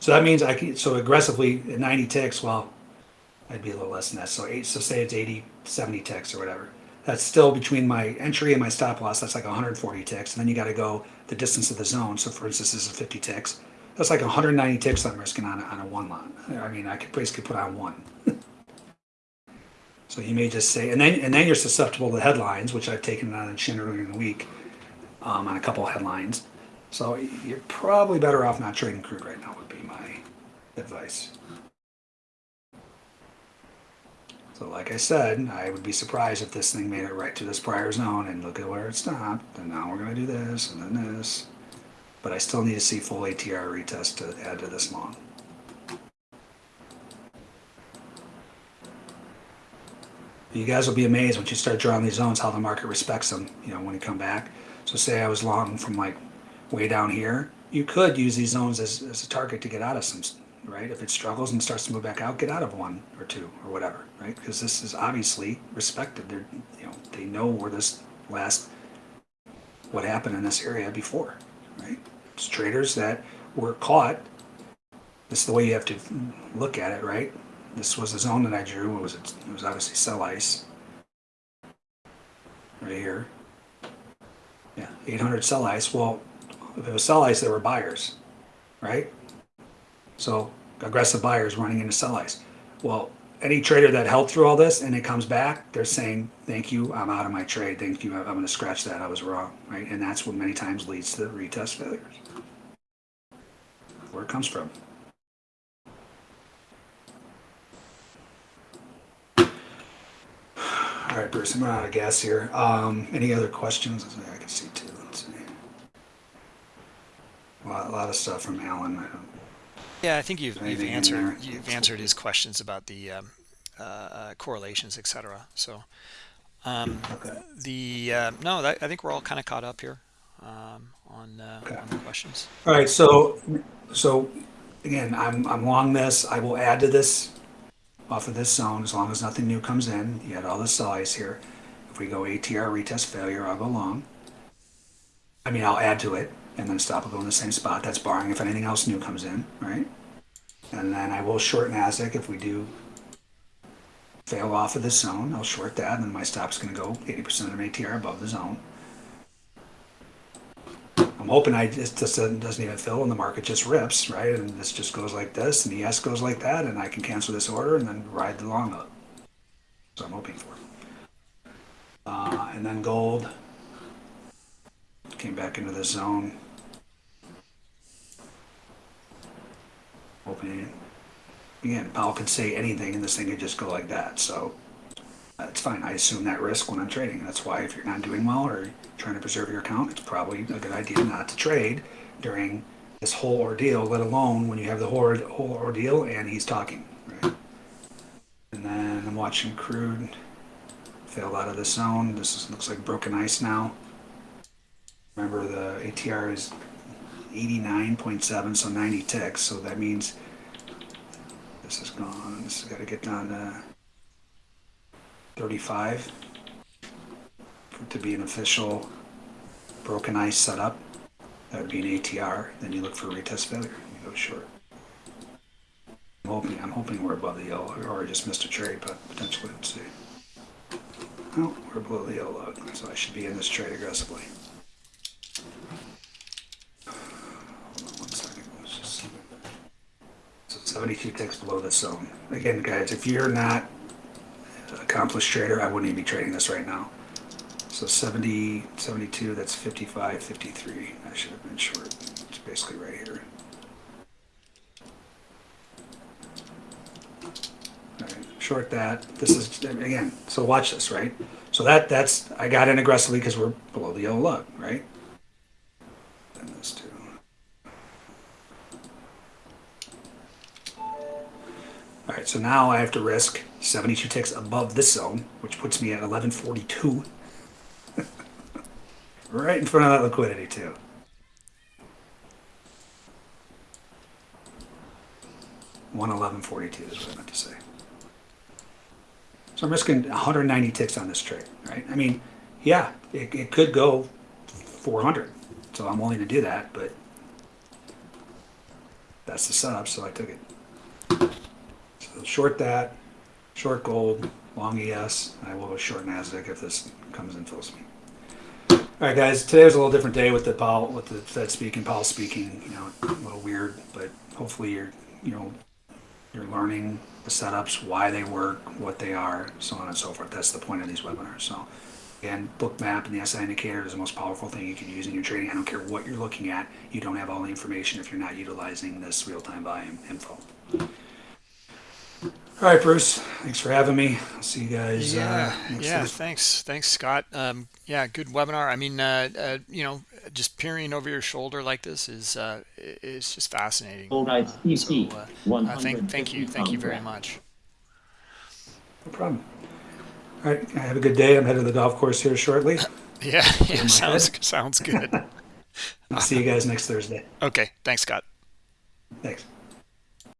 So that means I can, so aggressively at 90 ticks, well, I'd be a little less than that. So eight, so say it's 80, 70 ticks or whatever. That's still between my entry and my stop loss. That's like 140 ticks. And then you got to go the distance of the zone. So for instance, this is 50 ticks. That's like 190 ticks I'm risking on a, on a one lot. I mean, I could basically put on one. <laughs> so you may just say, and then and then you're susceptible to headlines, which I've taken on the chin earlier in the week um, on a couple headlines. So you're probably better off not trading crude right now. Would be my advice. So like I said, I would be surprised if this thing made it right to this prior zone and look at where it stopped. And now we're gonna do this and then this. But I still need to see full ATR retest to add to this long. You guys will be amazed once you start drawing these zones how the market respects them, you know, when you come back. So say I was long from like way down here, you could use these zones as, as a target to get out of some, right? If it struggles and starts to move back out, get out of one or two or whatever, right? Because this is obviously respected. They're, you know, they know where this last, what happened in this area before, right? It's traders that were caught. This is the way you have to look at it, right? This was the zone that I drew. It was it? Was obviously sell ice. Right here. Yeah, 800 sell ice. Well, if it was sell ice, there were buyers, right? So aggressive buyers running into sell ice. Well, any trader that held through all this and it comes back, they're saying, "Thank you, I'm out of my trade. Thank you, I'm going to scratch that. I was wrong." Right, and that's what many times leads to the retest failures. Where it comes from. All right, Bruce, I'm out of gas here. Um, any other questions? I can see two. Let's see. A lot, a lot of stuff from Alan. Yeah, I think you've, you've answered you've answered his questions about the um, uh, uh, correlations, etc. So um, okay. the uh, no, that, I think we're all kind of caught up here um, on uh, Okay. on the questions. All right, so, so again, I'm, I'm long this. I will add to this off of this zone as long as nothing new comes in. You had all the size here. If we go ATR retest failure, I'll go long. I mean, I'll add to it and then stop will go in the same spot. That's barring if anything else new comes in, right? And then I will short NASDAQ if we do fail off of this zone. I'll short that, and then my stop's going to go 80% of ATR above the zone. I'm hoping I just this doesn't, doesn't even fill and the market just rips, right? And this just goes like this, and the ES goes like that, and I can cancel this order and then ride the long up. So I'm hoping for. Uh, and then gold came back into the zone. Opening it. again, Powell could say anything, and this thing could just go like that. So uh, that's fine. I assume that risk when I'm trading. That's why if you're not doing well or trying to preserve your account, it's probably a good idea not to trade during this whole ordeal, let alone when you have the whole, whole ordeal and he's talking, right? And then I'm watching crude fail out of the zone. This is, looks like broken ice now. Remember the ATR is 89.7, so 90 ticks. So that means this is gone. This has got to get down to 35 to be an official broken ice setup. That would be an ATR. Then you look for a retest failure. You go short. I'm hoping, I'm hoping we're above the yellow, or I just missed a trade, but potentially, let's see. No, we're below the yellow so I should be in this trade aggressively. Hold on one second. Let's just see. So 72 ticks below this zone. Again, guys, if you're not an accomplished trader, I wouldn't even be trading this right now. So 70, 72, that's 55, 53. I should have been short. It's basically right here. Short that. This is, again, so watch this, right? So that that's, I got in aggressively because we're below the yellow lug, right? Then this too. All right, so now I have to risk 72 ticks above this zone, which puts me at 1142. <laughs> right in front of that liquidity too. One eleven forty two is what I meant to say. So I'm risking 190 ticks on this trade, right? I mean, yeah, it, it could go 400. So I'm willing to do that, but that's the setup, so I took it. Short that, short gold, long ES. I will go short Nasdaq if this comes and fills me. All right, guys. Today was a little different day with the Powell, with the Fed speaking, Powell speaking. You know, a little weird, but hopefully you're, you know, you're learning the setups, why they work, what they are, so on and so forth. That's the point of these webinars. So, again, Bookmap and the SI indicator is the most powerful thing you can use in your trading. I don't care what you're looking at. You don't have all the information if you're not utilizing this real-time volume info. All right, Bruce. Thanks for having me. I'll see you guys. Yeah, uh, next yeah. Thursday. Thanks, thanks, Scott. Um, yeah, good webinar. I mean, uh, uh, you know, just peering over your shoulder like this is uh, is just fascinating. All right, Uh, CC, so, uh, uh, thank, thank you, thank you very much. No problem. All right. Have a good day. I'm headed to the golf course here shortly. <laughs> Yeah, yeah, sounds head. sounds good. <laughs> I'll see you guys next Thursday. Okay, thanks, Scott. Thanks.